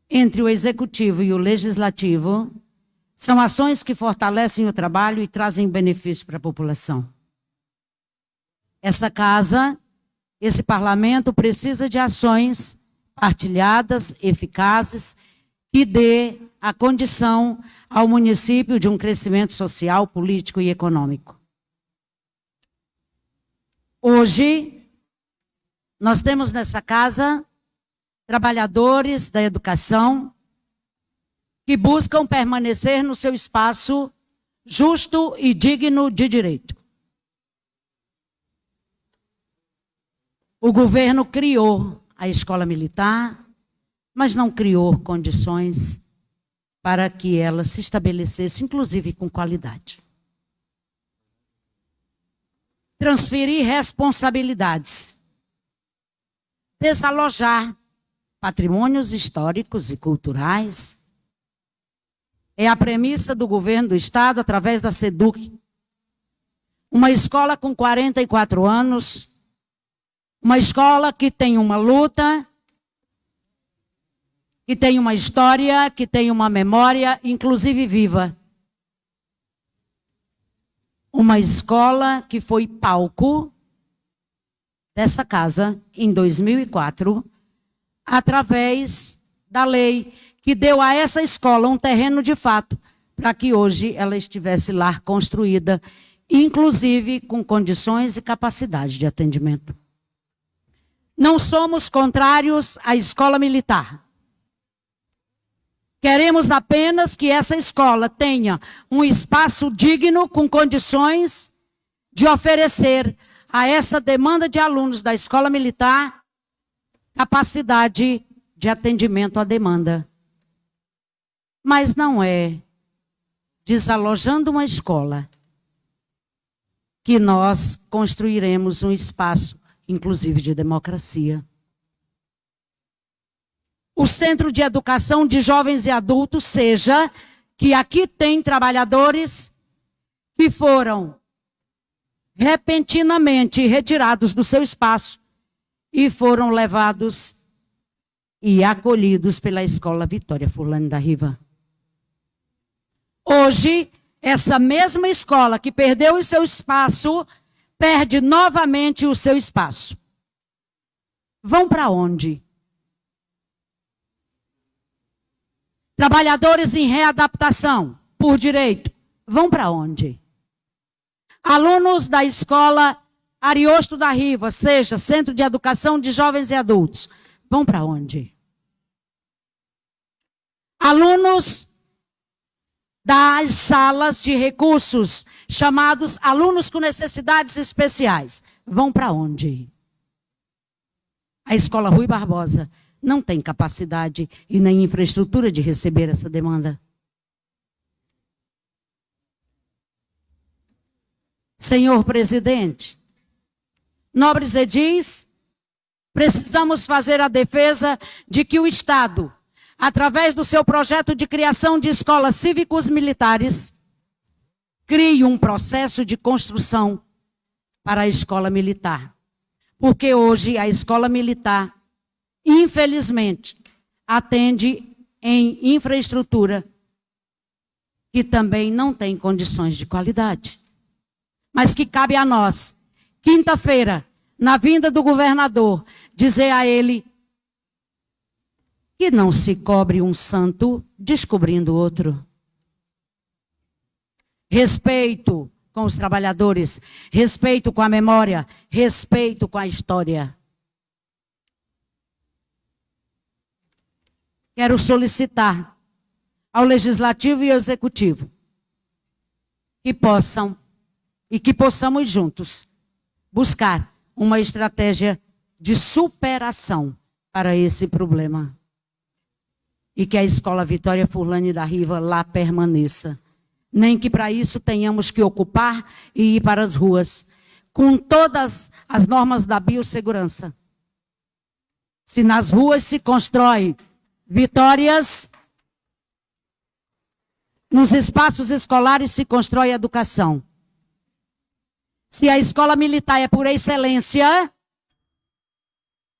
entre o executivo e o legislativo, são ações que fortalecem o trabalho e trazem benefício para a população. Essa casa, esse parlamento precisa de ações partilhadas, eficazes, que dê a condição ao município de um crescimento social, político e econômico. Hoje, nós temos nessa casa trabalhadores da educação que buscam permanecer no seu espaço justo e digno de direito. O governo criou a escola militar, mas não criou condições para que ela se estabelecesse, inclusive com qualidade. Transferir responsabilidades. Desalojar patrimônios históricos e culturais. É a premissa do governo do Estado através da SEDUC. Uma escola com 44 anos, uma escola que tem uma luta, que tem uma história, que tem uma memória, inclusive viva. Uma escola que foi palco dessa casa em 2004, através da lei que deu a essa escola um terreno de fato, para que hoje ela estivesse lá construída, inclusive com condições e capacidade de atendimento. Não somos contrários à escola militar. Queremos apenas que essa escola tenha um espaço digno, com condições de oferecer a essa demanda de alunos da escola militar capacidade de atendimento à demanda. Mas não é desalojando uma escola que nós construiremos um espaço, inclusive de democracia. O centro de educação de jovens e adultos seja que aqui tem trabalhadores que foram repentinamente retirados do seu espaço e foram levados e acolhidos pela escola Vitória Fulano da Riva. Hoje, essa mesma escola que perdeu o seu espaço, perde novamente o seu espaço. Vão para onde? Trabalhadores em readaptação, por direito, vão para onde? Alunos da escola Ariosto da Riva, seja Centro de Educação de Jovens e Adultos, vão para onde? Alunos das salas de recursos, chamados alunos com necessidades especiais, vão para onde? A escola Rui Barbosa não tem capacidade e nem infraestrutura de receber essa demanda. Senhor presidente, nobres edis, precisamos fazer a defesa de que o Estado, através do seu projeto de criação de escolas cívicos militares, crie um processo de construção para a escola militar. Porque hoje a escola militar, infelizmente, atende em infraestrutura que também não tem condições de qualidade mas que cabe a nós, quinta-feira, na vinda do governador, dizer a ele que não se cobre um santo descobrindo outro. Respeito com os trabalhadores, respeito com a memória, respeito com a história. Quero solicitar ao legislativo e ao executivo que possam e que possamos juntos buscar uma estratégia de superação para esse problema. E que a Escola Vitória Furlane da Riva lá permaneça. Nem que para isso tenhamos que ocupar e ir para as ruas, com todas as normas da biossegurança. Se nas ruas se constrói vitórias, nos espaços escolares se constrói educação. Se a escola militar é por excelência,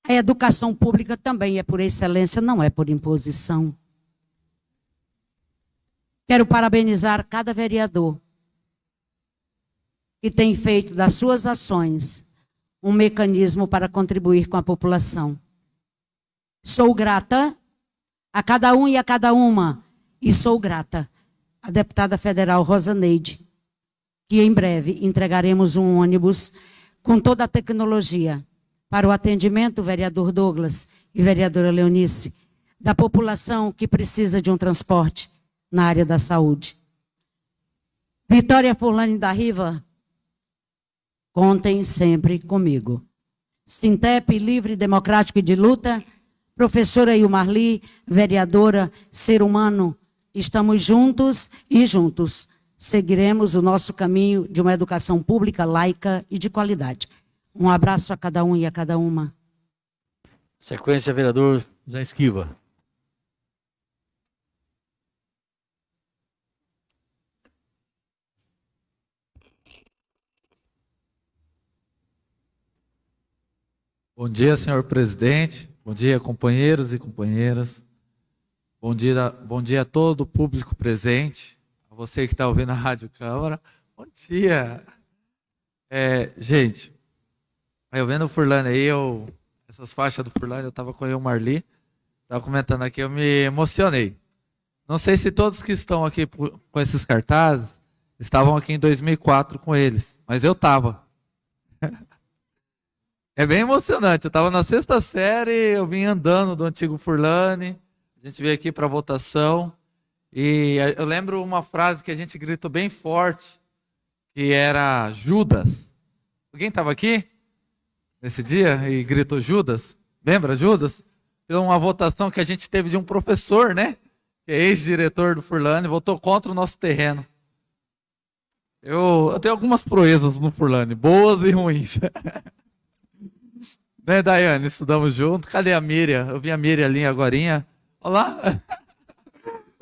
a educação pública também é por excelência, não é por imposição. Quero parabenizar cada vereador que tem feito das suas ações um mecanismo para contribuir com a população. Sou grata a cada um e a cada uma, e sou grata à deputada federal Rosa Neide, que em breve entregaremos um ônibus com toda a tecnologia para o atendimento, vereador Douglas e vereadora Leonice, da população que precisa de um transporte na área da saúde. Vitória Fulani da Riva, contem sempre comigo. Sintep Livre, Democrático e de Luta, professora Ilmarli, vereadora, ser humano, estamos juntos e juntos seguiremos o nosso caminho de uma educação pública, laica e de qualidade. Um abraço a cada um e a cada uma. Sequência, vereador Zé Esquiva. Bom dia, senhor presidente. Bom dia, companheiros e companheiras. Bom dia, bom dia a todo o público presente você que está ouvindo a Rádio Câmara, bom dia. É, gente, eu vendo o Furlane aí, eu, essas faixas do Furlane, eu estava com o Marli, estava comentando aqui, eu me emocionei. Não sei se todos que estão aqui com esses cartazes estavam aqui em 2004 com eles, mas eu estava. (laughs) É bem emocionante. Eu estava na sexta série, eu vim andando do antigo Furlane, A gente veio aqui para votação e eu lembro uma frase que a gente gritou bem forte, que era Judas. Alguém estava aqui nesse dia e gritou Judas? Lembra Judas? Pela uma votação que a gente teve de um professor, né? Que é ex-diretor do Furlane, votou contra o nosso terreno. Eu, eu tenho algumas proezas no Furlane, boas e ruins. (laughs) né, Daiane? Estudamos junto. Cadê a Miriam? Eu vi a Miriam ali agora. Olá. (laughs)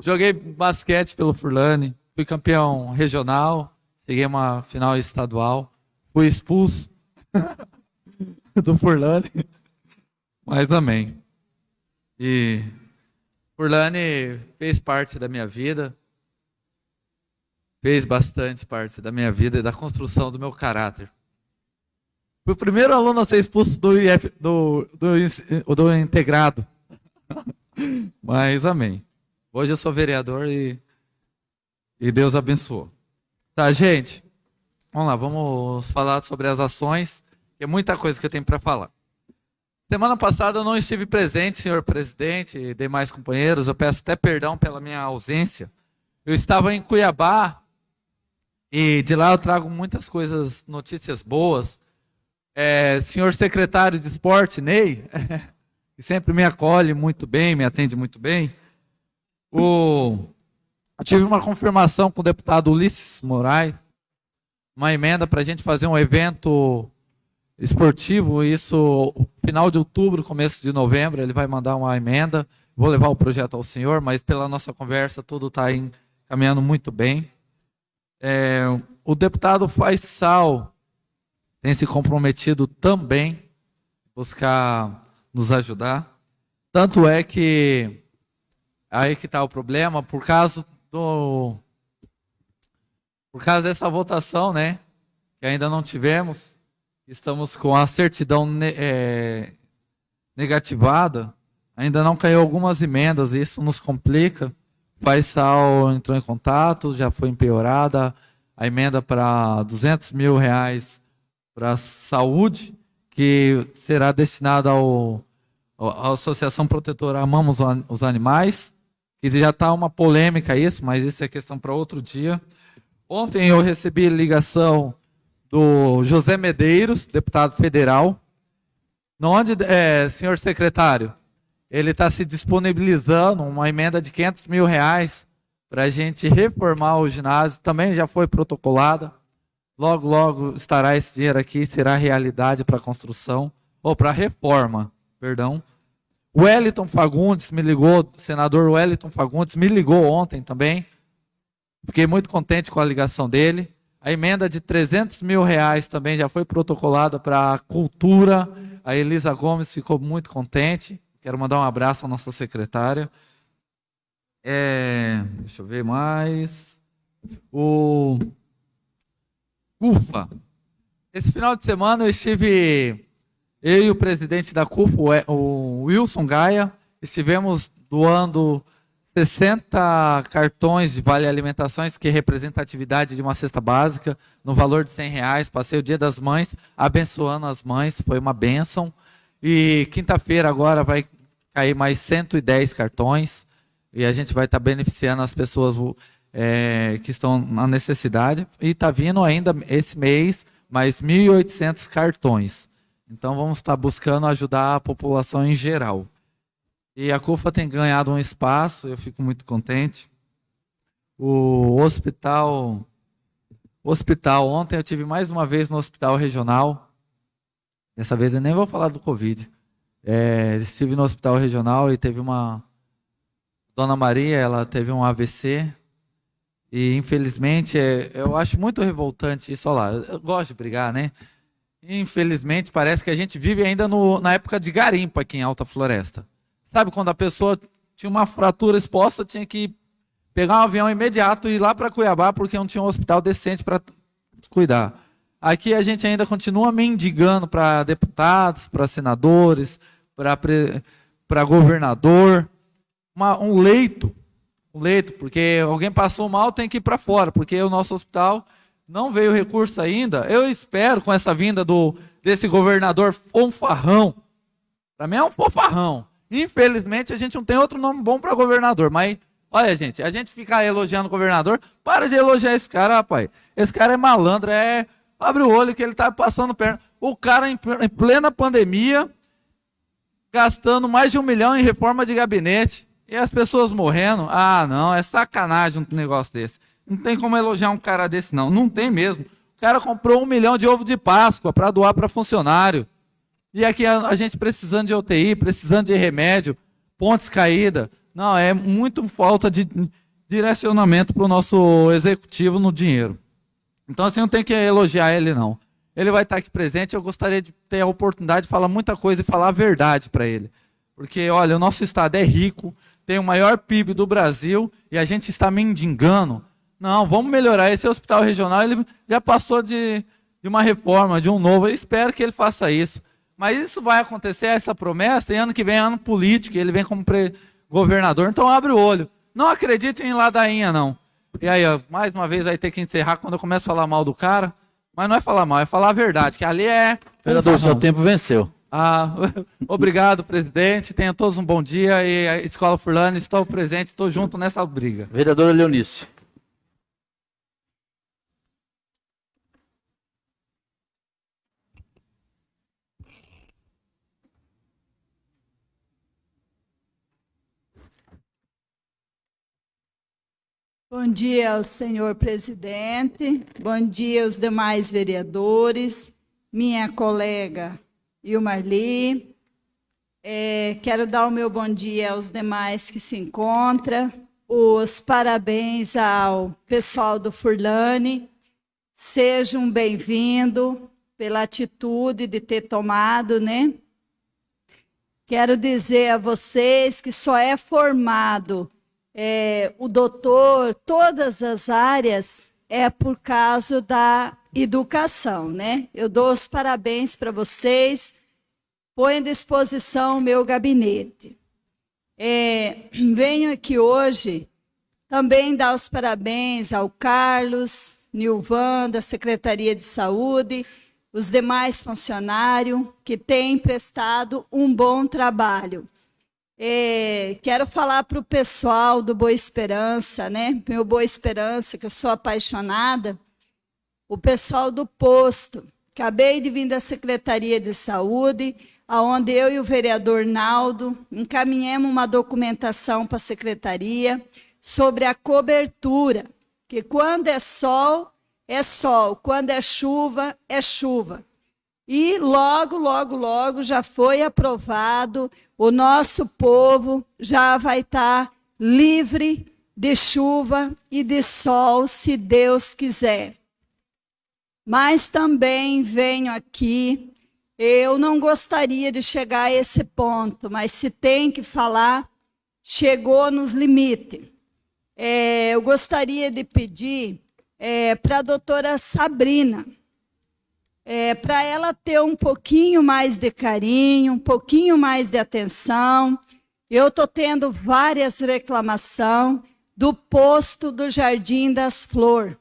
Joguei basquete pelo Furlane, fui campeão regional, cheguei a uma final estadual, fui expulso (laughs) (laughs) do Furlane, mas amém. E Furlane fez parte da minha vida, fez bastante parte da minha vida e da construção do meu caráter. Fui o primeiro aluno a ser expulso do, IF, do, do, do integrado. (laughs) Mas amém. Hoje eu sou vereador e, e Deus abençoou. Tá, gente? Vamos lá, vamos falar sobre as ações. Tem muita coisa que eu tenho para falar. Semana passada eu não estive presente, senhor presidente e demais companheiros. Eu peço até perdão pela minha ausência. Eu estava em Cuiabá e de lá eu trago muitas coisas, notícias boas. É, senhor secretário de esporte, Ney, (laughs) que sempre me acolhe muito bem, me atende muito bem. O, eu tive uma confirmação com o deputado Ulisses Moraes, uma emenda para a gente fazer um evento esportivo, isso final de outubro, começo de novembro, ele vai mandar uma emenda. Vou levar o projeto ao senhor, mas pela nossa conversa tudo está caminhando muito bem. É, o deputado Faisal tem se comprometido também buscar nos ajudar. Tanto é que aí que está o problema, por causa do por causa dessa votação, né, que ainda não tivemos, estamos com a certidão ne é, negativada, ainda não caiu algumas emendas, isso nos complica. Faisal entrou em contato, já foi empeorada a emenda para 200 mil reais para saúde, que será destinada ao, à Associação Protetora Amamos os Animais, que já está uma polêmica isso, mas isso é questão para outro dia. Ontem eu recebi ligação do José Medeiros, deputado federal, onde, é, senhor secretário, ele está se disponibilizando uma emenda de 500 mil reais para a gente reformar o ginásio. Também já foi protocolada. Logo, logo estará esse dinheiro aqui, será realidade para a construção, ou para a reforma, perdão. O Wellington Fagundes me ligou, o senador Wellington Fagundes me ligou ontem também. Fiquei muito contente com a ligação dele. A emenda de 300 mil reais também já foi protocolada para a cultura. A Elisa Gomes ficou muito contente. Quero mandar um abraço à nossa secretária. É, deixa eu ver mais. O CUFA. Esse final de semana eu estive, eu e o presidente da CUFA, o Wilson Gaia, estivemos doando 60 cartões de vale alimentações, que representa a atividade de uma cesta básica, no valor de 100 reais. Passei o dia das mães abençoando as mães, foi uma bênção. E quinta-feira agora vai cair mais 110 cartões e a gente vai estar tá beneficiando as pessoas é, que estão na necessidade. E está vindo ainda esse mês mais 1.800 cartões. Então vamos estar tá buscando ajudar a população em geral. E a CUFA tem ganhado um espaço, eu fico muito contente. O hospital, hospital, ontem eu tive mais uma vez no hospital regional. Dessa vez eu nem vou falar do Covid. É, estive no hospital regional e teve uma, Dona Maria, ela teve um AVC e infelizmente é, eu acho muito revoltante isso. Olha lá, eu gosto de brigar, né? Infelizmente parece que a gente vive ainda no, na época de garimpo aqui em Alta Floresta. Sabe quando a pessoa tinha uma fratura exposta, tinha que pegar um avião imediato e ir lá para Cuiabá porque não tinha um hospital decente para cuidar. Aqui a gente ainda continua mendigando para deputados, para senadores, para governador uma, um leito, um leito, porque alguém passou mal, tem que ir para fora, porque o nosso hospital não veio recurso ainda. Eu espero, com essa vinda do desse governador fonfarrão, para mim é um fonfarrão, Infelizmente, a gente não tem outro nome bom para governador, mas olha, gente, a gente fica elogiando o governador, para de elogiar esse cara, rapaz. Esse cara é malandro, é. Abre o olho que ele tá passando perna. O cara, em plena pandemia, gastando mais de um milhão em reforma de gabinete. E as pessoas morrendo. Ah, não, é sacanagem um negócio desse. Não tem como elogiar um cara desse, não. Não tem mesmo. O cara comprou um milhão de ovo de Páscoa para doar para funcionário. E aqui a, a, gente precisando de UTI, precisando de remédio, pontes caídas. Não, é muito falta de direcionamento para o nosso executivo no dinheiro. Então, assim, não tem que elogiar ele, não. Ele vai estar aqui presente. Eu gostaria de ter a oportunidade de falar muita coisa e falar a verdade para ele. Porque, olha, o nosso estado é rico, tem o maior PIB do Brasil e a gente está mendigando. Não, vamos melhorar. Esse hospital regional ele já passou de, de uma reforma, de um novo. Eu espero que ele faça isso. Mas isso vai acontecer, essa promessa, e ano que vem é ano político, ele vem como governador, então abre o olho. Não acredite em ladainha, não. E aí, ó, mais uma vez vai ter que encerrar quando eu começo a falar mal do cara. Mas não é falar mal, é falar a verdade, que ali é. Vereador, seu tempo venceu. Ah, (laughs) obrigado, presidente. Tenha todos um bom dia. E a Escola Furlane, estou presente, estou junto nessa briga. Vereadora Leonice. Bom dia ao senhor presidente, bom dia aos demais vereadores, minha colega Ilmarli. É, quero dar o meu bom dia aos demais que se encontram, os parabéns ao pessoal do Furlane. Sejam bem-vindos pela atitude de ter tomado, né? Quero dizer a vocês que só é formado é, o doutor, todas as áreas, é por causa da educação, né? Eu dou os parabéns para vocês, ponho à disposição o meu gabinete. É, venho aqui hoje também dar os parabéns ao Carlos, Nilvan, da Secretaria de Saúde, os demais funcionários que têm prestado um bom trabalho. É, quero falar para o pessoal do Boa Esperança, né? Meu Boa Esperança, que eu sou apaixonada. O pessoal do posto. Acabei de vir da Secretaria de Saúde, aonde eu e o vereador Naldo encaminhamos uma documentação para a secretaria sobre a cobertura, que quando é sol, é sol, quando é chuva, é chuva. E logo, logo, logo já foi aprovado, o nosso povo já vai estar tá livre de chuva e de sol, se Deus quiser. Mas também venho aqui, eu não gostaria de chegar a esse ponto, mas se tem que falar, chegou nos limites. É, eu gostaria de pedir é, para a doutora Sabrina, é, para ela ter um pouquinho mais de carinho, um pouquinho mais de atenção. Eu estou tendo várias reclamações do posto do Jardim das Flores.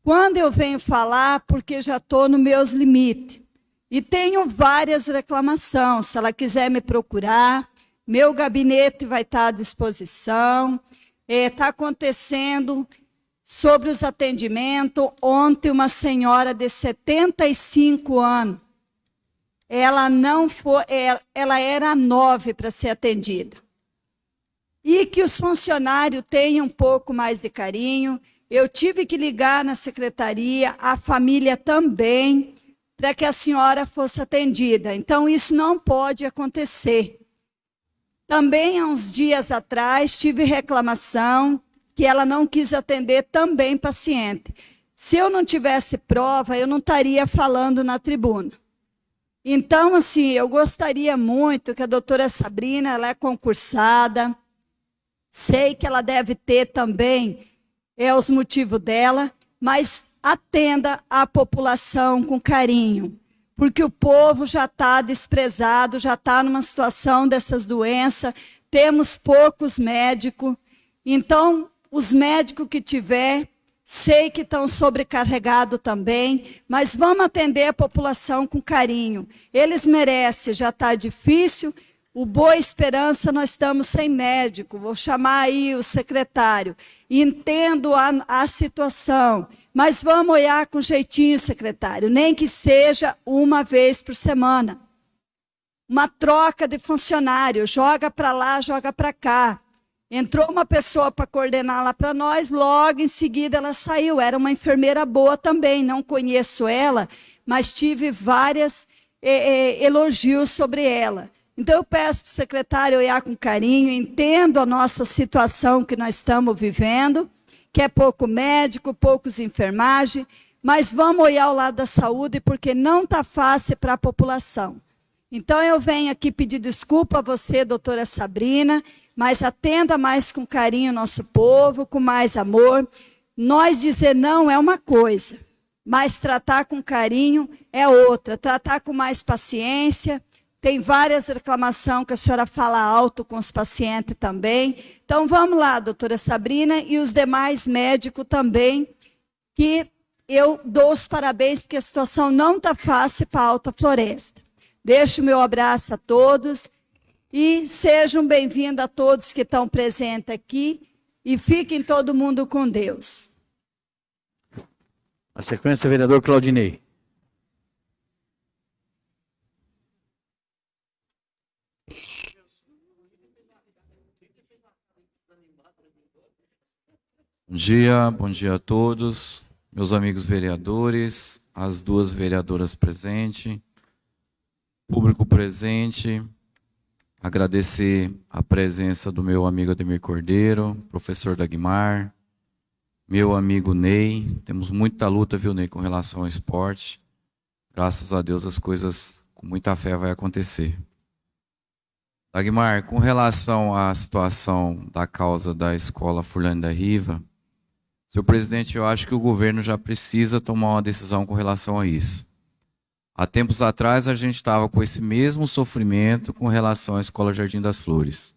Quando eu venho falar, porque já estou nos meus limites. E tenho várias reclamações. Se ela quiser me procurar, meu gabinete vai estar à disposição. Está é, tá acontecendo sobre os atendimentos. Ontem, uma senhora de 75 anos, ela não foi, é, ela era nove para ser atendida. E que os funcionários tenham um pouco mais de carinho. Eu tive que ligar na secretaria, a família também, para que a senhora fosse atendida. Então, isso não pode acontecer. Também, há uns dias atrás, tive reclamação que ela não quis atender também paciente. Se eu não tivesse prova, eu não estaria falando na tribuna. Então, assim, eu gostaria muito que a doutora Sabrina, ela é concursada, sei que ela deve ter também é os motivos dela, mas atenda a população com carinho, porque o povo já está desprezado, já está numa situação dessas doenças, temos poucos médicos, então os médicos que tiver, sei que estão sobrecarregados também, mas vamos atender a população com carinho. Eles merecem, já está difícil, O Boa Esperança, nós estamos sem médico. Vou chamar aí o secretário. Entendo a, a situação, mas vamos olhar com jeitinho, secretário, nem que seja uma vez por semana. Uma troca de funcionário, joga para lá, joga para cá. Entrou uma pessoa para coordenar lá para nós, logo em seguida ela saiu. Era uma enfermeira boa também, não conheço ela, mas tive vários eh, eh, elogios sobre ela. Então eu peço para o secretário olhar com carinho, entendo a nossa situação que nós estamos vivendo, que é pouco médico, poucos enfermagem, mas vamos olhar o lado da saúde, porque não está fácil para a população. Então eu venho aqui pedir desculpa a você, doutora Sabrina, mas atenda mais com carinho o nosso povo, com mais amor. Nós dizer não é uma coisa, mas tratar com carinho é outra. Tratar com mais paciência. Tem várias reclamações que a senhora fala alto com os pacientes também. Então vamos lá, doutora Sabrina, e os demais médicos também, que eu dou os parabéns, porque a situação não está fácil para a Alta Floresta. Deixo o meu abraço a todos e sejam bem-vindos a todos que estão presentes aqui e fiquem todo mundo com Deus. A sequência, vereador Claudinei. Bom dia, bom dia a todos, meus amigos vereadores, as duas vereadoras presentes, público presente, agradecer a presença do meu amigo Ademir Cordeiro, professor Dagmar, meu amigo Ney. Temos muita luta, viu, Ney, com relação ao esporte. Graças a Deus as coisas com muita fé vai acontecer. Dagmar, com relação à situação da causa da escola Furlane da Riva, senhor presidente, eu acho que o governo já precisa tomar uma decisão com relação a isso. Há tempos atrás a gente estava com esse mesmo sofrimento com relação à Escola Jardim das Flores.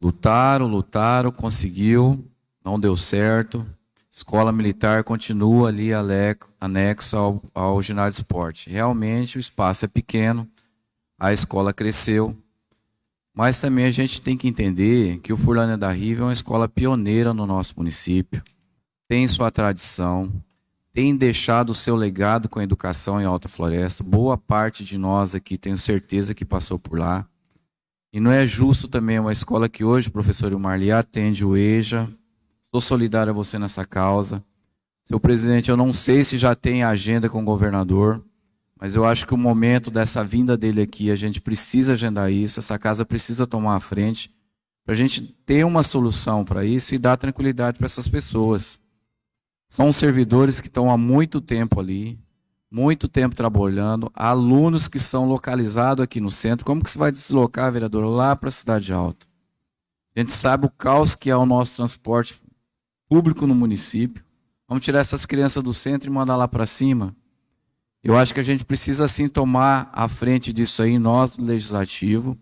Lutaram, lutaram, conseguiu, não deu certo. Escola Militar continua ali anexo ao, ao ginásio de esporte. Realmente o espaço é pequeno, a escola cresceu, mas também a gente tem que entender que o Furlânia da Riva é uma escola pioneira no nosso município, tem sua tradição, tem deixado o seu legado com a educação em Alta Floresta. Boa parte de nós aqui tenho certeza que passou por lá. E não é justo também uma escola que hoje, professor Marli, atende o EJA. Sou solidário a você nessa causa. Seu presidente, eu não sei se já tem agenda com o governador, mas eu acho que o momento dessa vinda dele aqui, a gente precisa agendar isso, essa casa precisa tomar a frente, para a gente ter uma solução para isso e dar tranquilidade para essas pessoas. São servidores que estão há muito tempo ali, muito tempo trabalhando, alunos que são localizados aqui no centro. Como que você vai deslocar, vereador, lá para a Cidade Alta? A gente sabe o caos que é o nosso transporte público no município. Vamos tirar essas crianças do centro e mandar lá para cima? Eu acho que a gente precisa sim tomar a frente disso aí, nós do Legislativo,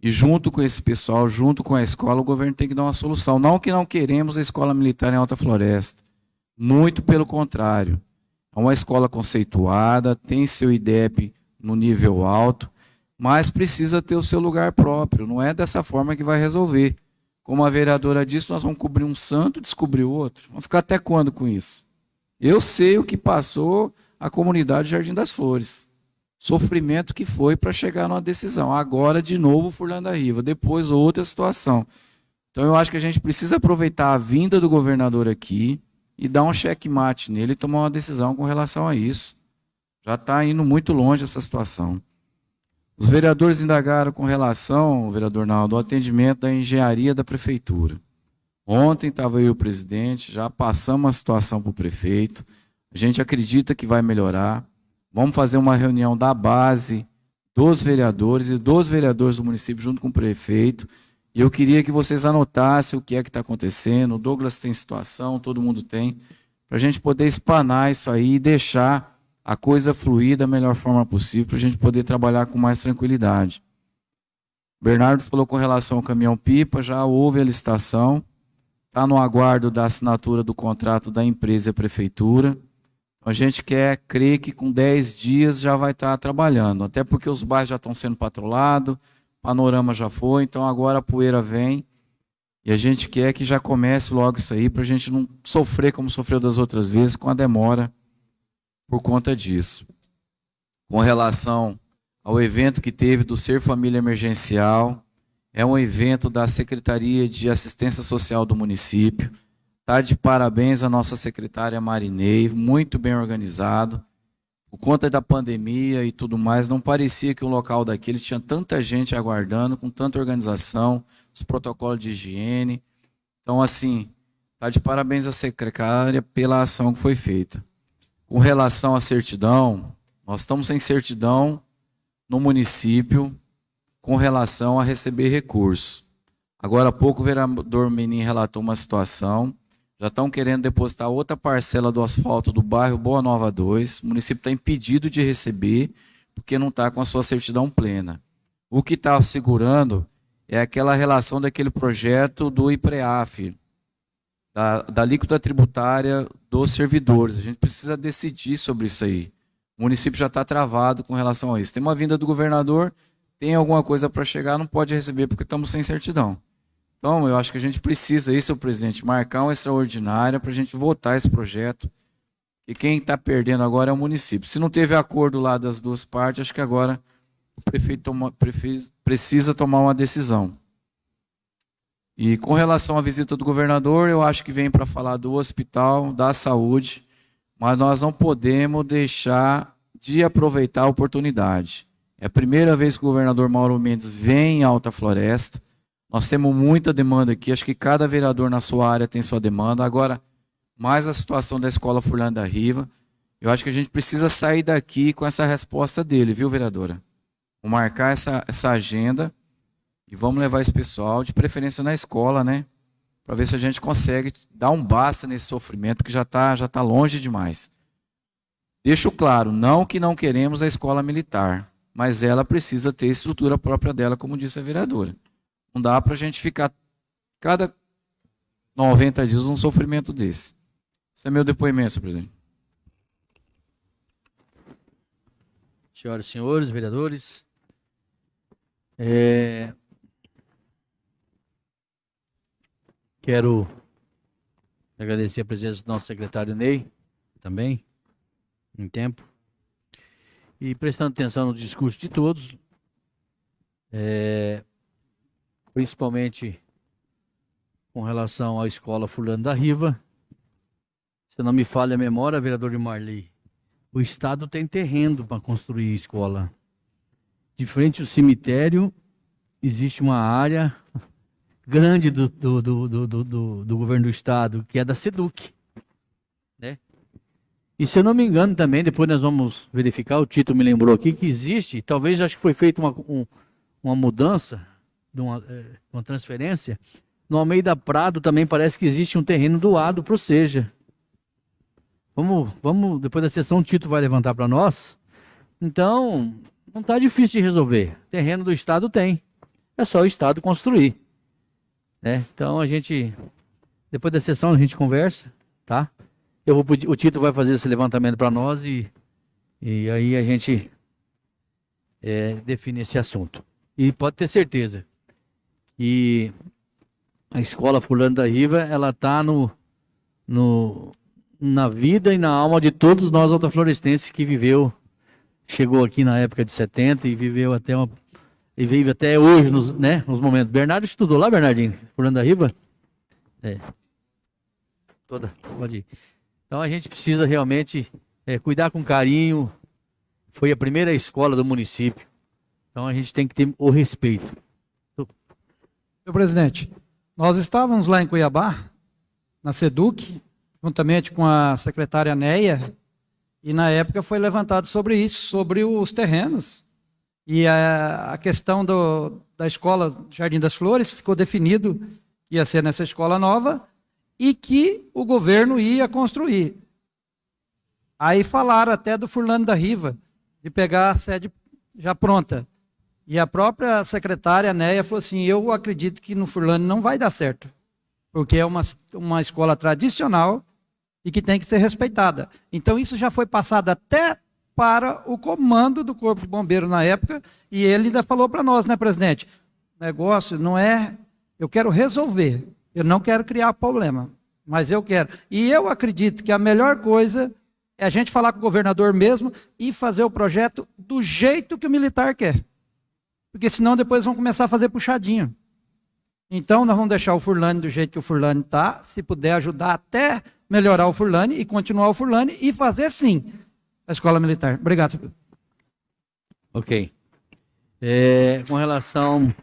e junto com esse pessoal, junto com a escola, o governo tem que dar uma solução. Não que não queremos a escola militar em Alta Floresta. Muito pelo contrário. É uma escola conceituada, tem seu IDEP no nível alto, mas precisa ter o seu lugar próprio. Não é dessa forma que vai resolver. Como a vereadora disse, nós vamos cobrir um santo e descobrir outro. Vamos ficar até quando com isso? Eu sei o que passou a comunidade Jardim das Flores. Sofrimento que foi para chegar numa decisão. Agora, de novo, Furlanda Riva. Depois, outra situação. Então, eu acho que a gente precisa aproveitar a vinda do governador aqui, e dar um checkmate nele e tomar uma decisão com relação a isso. Já está indo muito longe essa situação. Os vereadores indagaram com relação, vereador Naldo, ao atendimento da engenharia da prefeitura. Ontem estava aí o presidente, já passamos a situação para o prefeito. A gente acredita que vai melhorar. Vamos fazer uma reunião da base dos vereadores e dos vereadores do município junto com o prefeito e eu queria que vocês anotassem o que é que está acontecendo. O Douglas tem situação, todo mundo tem, para a gente poder espanar isso aí e deixar a coisa fluir da melhor forma possível, para a gente poder trabalhar com mais tranquilidade. Bernardo falou com relação ao caminhão-pipa, já houve a licitação, está no aguardo da assinatura do contrato da empresa e prefeitura. A gente quer crer que com 10 dias já vai estar tá trabalhando, até porque os bairros já estão sendo patrulados, panorama já foi, então agora a poeira vem. E a gente quer que já comece logo isso aí, para a gente não sofrer como sofreu das outras vezes, com a demora por conta disso. Com relação ao evento que teve do Ser Família Emergencial, é um evento da Secretaria de Assistência Social do município. Está de parabéns a nossa secretária Marinei, muito bem organizado. Por conta da pandemia e tudo mais, não parecia que o local daquele tinha tanta gente aguardando, com tanta organização, os protocolos de higiene. Então, assim, está de parabéns a secretária pela ação que foi feita. Com relação à certidão, nós estamos sem certidão no município com relação a receber recursos. Agora há pouco o vereador Menin relatou uma situação, já estão querendo depositar outra parcela do asfalto do bairro Boa Nova 2, o município está impedido de receber, porque não está com a sua certidão plena. O que está segurando é aquela relação daquele projeto do IPREAF, da, da alíquota tributária dos servidores. A gente precisa decidir sobre isso aí. O município já está travado com relação a isso. Tem uma vinda do governador, tem alguma coisa para chegar, não pode receber porque estamos sem certidão. Então, eu acho que a gente precisa, isso, presidente, marcar uma extraordinária para a gente votar esse projeto. E quem está perdendo agora é o município. Se não teve acordo lá das duas partes, acho que agora o prefeito toma, precisa tomar uma decisão. E com relação à visita do governador, eu acho que vem para falar do hospital, da saúde, mas nós não podemos deixar de aproveitar a oportunidade. É a primeira vez que o governador Mauro Mendes vem em Alta Floresta. Nós temos muita demanda aqui, acho que cada vereador na sua área tem sua demanda. Agora, mais a situação da Escola Furlândia da Riva. Eu acho que a gente precisa sair daqui com essa resposta dele, viu, vereadora? Vamos marcar essa, essa agenda e vamos levar esse pessoal, de preferência na escola, né? Para ver se a gente consegue dar um basta nesse sofrimento que já está já tá longe demais. Deixo claro, não que não queremos a escola militar, mas ela precisa ter estrutura própria dela, como disse a vereadora. Não dá para a gente ficar cada 90 dias num sofrimento desse. Esse é meu depoimento, senhor presidente. Senhoras e senhores, vereadores, é, Quero agradecer a presença do nosso secretário Ney, também, em tempo. E prestando atenção no discurso de todos, é, principalmente com relação à escola Fulano da Riva. Se não me falha a memória, vereador de Marli, o Estado tem terreno para construir escola. De frente ao cemitério, existe uma área grande do, do, do, do, do, governo do estado, que é da SEDUC. Né? E se eu não me engano também, depois nós vamos verificar, o Tito me lembrou aqui, que existe, talvez acho que foi feita uma, um, uma mudança, uma, é, uma transferência, no Almeida Prado também parece que existe um terreno doado para o Seja. Vamos, vamos, depois da sessão o Tito vai levantar para nós. Então, não está difícil de resolver. Terreno do Estado tem. É só o Estado construir. Né? Então a gente, depois da sessão a gente conversa, tá? Eu vou, o Tito vai fazer esse levantamento para nós e, e aí a gente é, define esse assunto. E pode ter certeza que a escola Fulano da Riva, ela está no, no, na vida e na alma de todos nós altaflorestenses que viveu, chegou aqui na época de 70 e viveu até uma e vive até hoje, nos, né, nos momentos. Bernardo estudou lá, Bernardinho? Fernando da Riva? É. Toda, pode ir. Então a gente precisa realmente é, cuidar com carinho. Foi a primeira escola do município. Então a gente tem que ter o respeito. Senhor presidente, nós estávamos lá em Cuiabá, na SEDUC, juntamente com a secretária Neia, e na época foi levantado sobre isso, sobre os terrenos e a, a questão do, da escola Jardim das Flores ficou definido que ia ser nessa escola nova e que o governo ia construir. Aí falaram até do Furlano da Riva, de pegar a sede já pronta. E a própria secretária, Neia, falou assim: Eu acredito que no Furlano não vai dar certo, porque é uma, uma escola tradicional e que tem que ser respeitada. Então, isso já foi passado até para o comando do Corpo de Bombeiro na época, e ele ainda falou para nós, né, presidente? Negócio não é. Eu quero resolver, eu não quero criar problema, mas eu quero. E eu acredito que a melhor coisa é a gente falar com o governador mesmo e fazer o projeto do jeito que o militar quer. Porque senão depois vão começar a fazer puxadinho. Então nós vamos deixar o Furlane do jeito que o Furlane está, se puder ajudar até melhorar o Furlane e continuar o Furlane e fazer sim a escola militar. Obrigado. Ok. É, com relação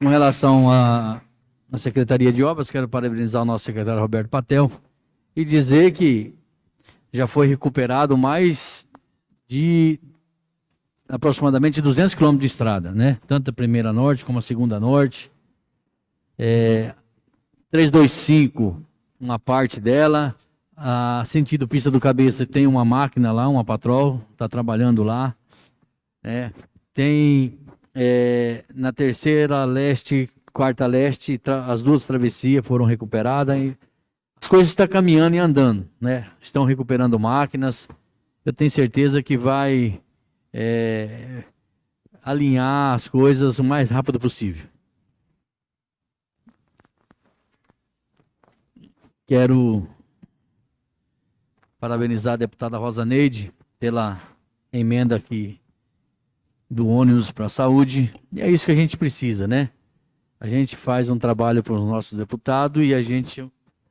com relação à, à Secretaria de Obras, quero parabenizar o nosso secretário Roberto Patel e dizer que já foi recuperado mais de aproximadamente 200 quilômetros de estrada, né? Tanto a primeira norte como a segunda norte. É, 325, uma parte dela. A sentido pista do cabeça tem uma máquina lá, uma patrol, está trabalhando lá. Né? Tem é, na terceira leste, quarta leste, as duas travessias foram recuperadas. E as coisas estão caminhando e andando, né? Estão recuperando máquinas. Eu tenho certeza que vai é, alinhar as coisas o mais rápido possível. Quero parabenizar a deputada Rosa Neide pela emenda aqui do ônibus para a saúde. E é isso que a gente precisa, né? A gente faz um trabalho para os nossos deputados e a gente, a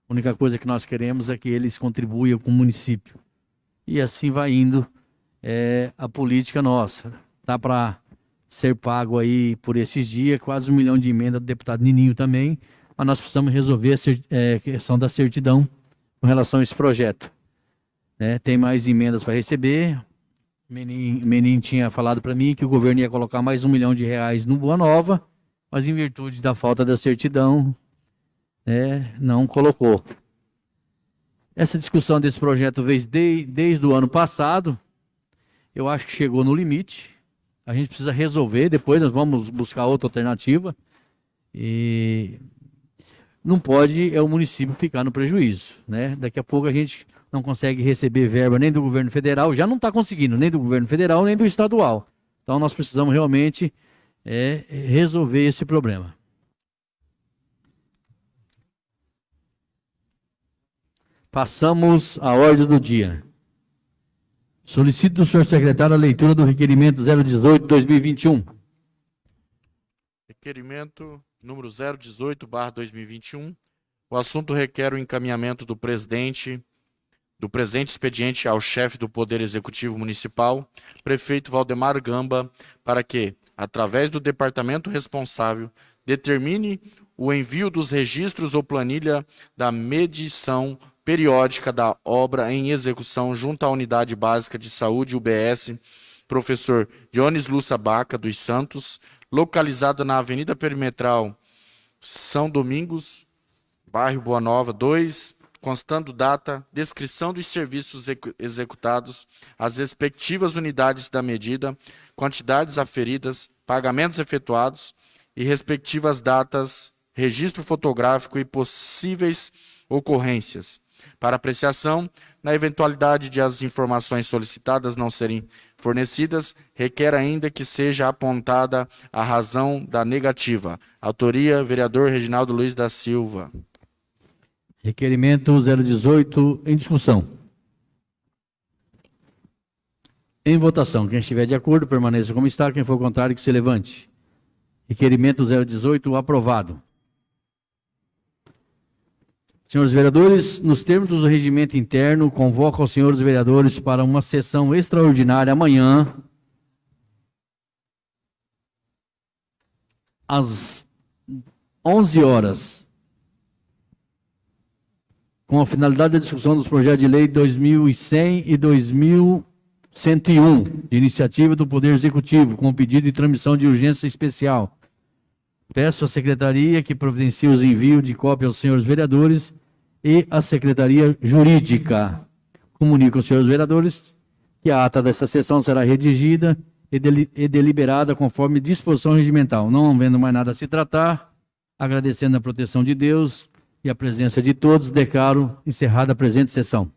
única coisa que nós queremos é que eles contribuam com o município. E assim vai indo é, a política nossa. Dá para ser pago aí por esses dias, quase um milhão de emenda do deputado Nininho também, mas nós precisamos resolver a é, questão da certidão com relação a esse projeto. Né? Tem mais emendas para receber. Menin, Menin tinha falado para mim que o governo ia colocar mais um milhão de reais no Boa Nova, mas em virtude da falta da certidão, né, não colocou. Essa discussão desse projeto veio de, desde o ano passado, eu acho que chegou no limite. A gente precisa resolver, depois nós vamos buscar outra alternativa. E não pode é o município ficar no prejuízo, né? Daqui a pouco a gente não consegue receber verba nem do governo federal, já não está conseguindo nem do governo federal nem do estadual. Então nós precisamos realmente é, resolver esse problema. Passamos à ordem do dia. Solicito do senhor secretário a leitura do requerimento 018-2021. Requerimento número 018-2021. O assunto requer o encaminhamento do presidente do presente expediente ao chefe do Poder Executivo Municipal, prefeito Valdemar Gamba, para que, através do departamento responsável, determine o envio dos registros ou planilha da medição periódica da obra em execução junto à Unidade Básica de Saúde, UBS, professor Dionis Lúcia Baca dos Santos, localizada na Avenida Perimetral São Domingos, bairro Boa Nova 2, constando data, descrição dos serviços executados, as respectivas unidades da medida, quantidades aferidas, pagamentos efetuados e respectivas datas, registro fotográfico e possíveis ocorrências para apreciação, na eventualidade de as informações solicitadas não serem fornecidas, requer ainda que seja apontada a razão da negativa. Autoria, vereador Reginaldo Luiz da Silva. Requerimento 018 em discussão. Em votação. Quem estiver de acordo, permaneça como está. Quem for contrário, que se levante. Requerimento 018 aprovado. Senhores vereadores, nos termos do regimento interno, convoco os senhores vereadores para uma sessão extraordinária amanhã, às 11 horas, com a finalidade da discussão dos projetos de lei 2100 e 2101, de iniciativa do Poder Executivo, com pedido de transmissão de urgência especial Peço à Secretaria que providencie os envios de cópia aos senhores vereadores e à Secretaria Jurídica. Comunico aos senhores vereadores que a ata dessa sessão será redigida e, deliberada conforme disposição regimental. Não havendo mais nada a se tratar, agradecendo a proteção de Deus e a presença de todos, declaro encerrada a presente sessão.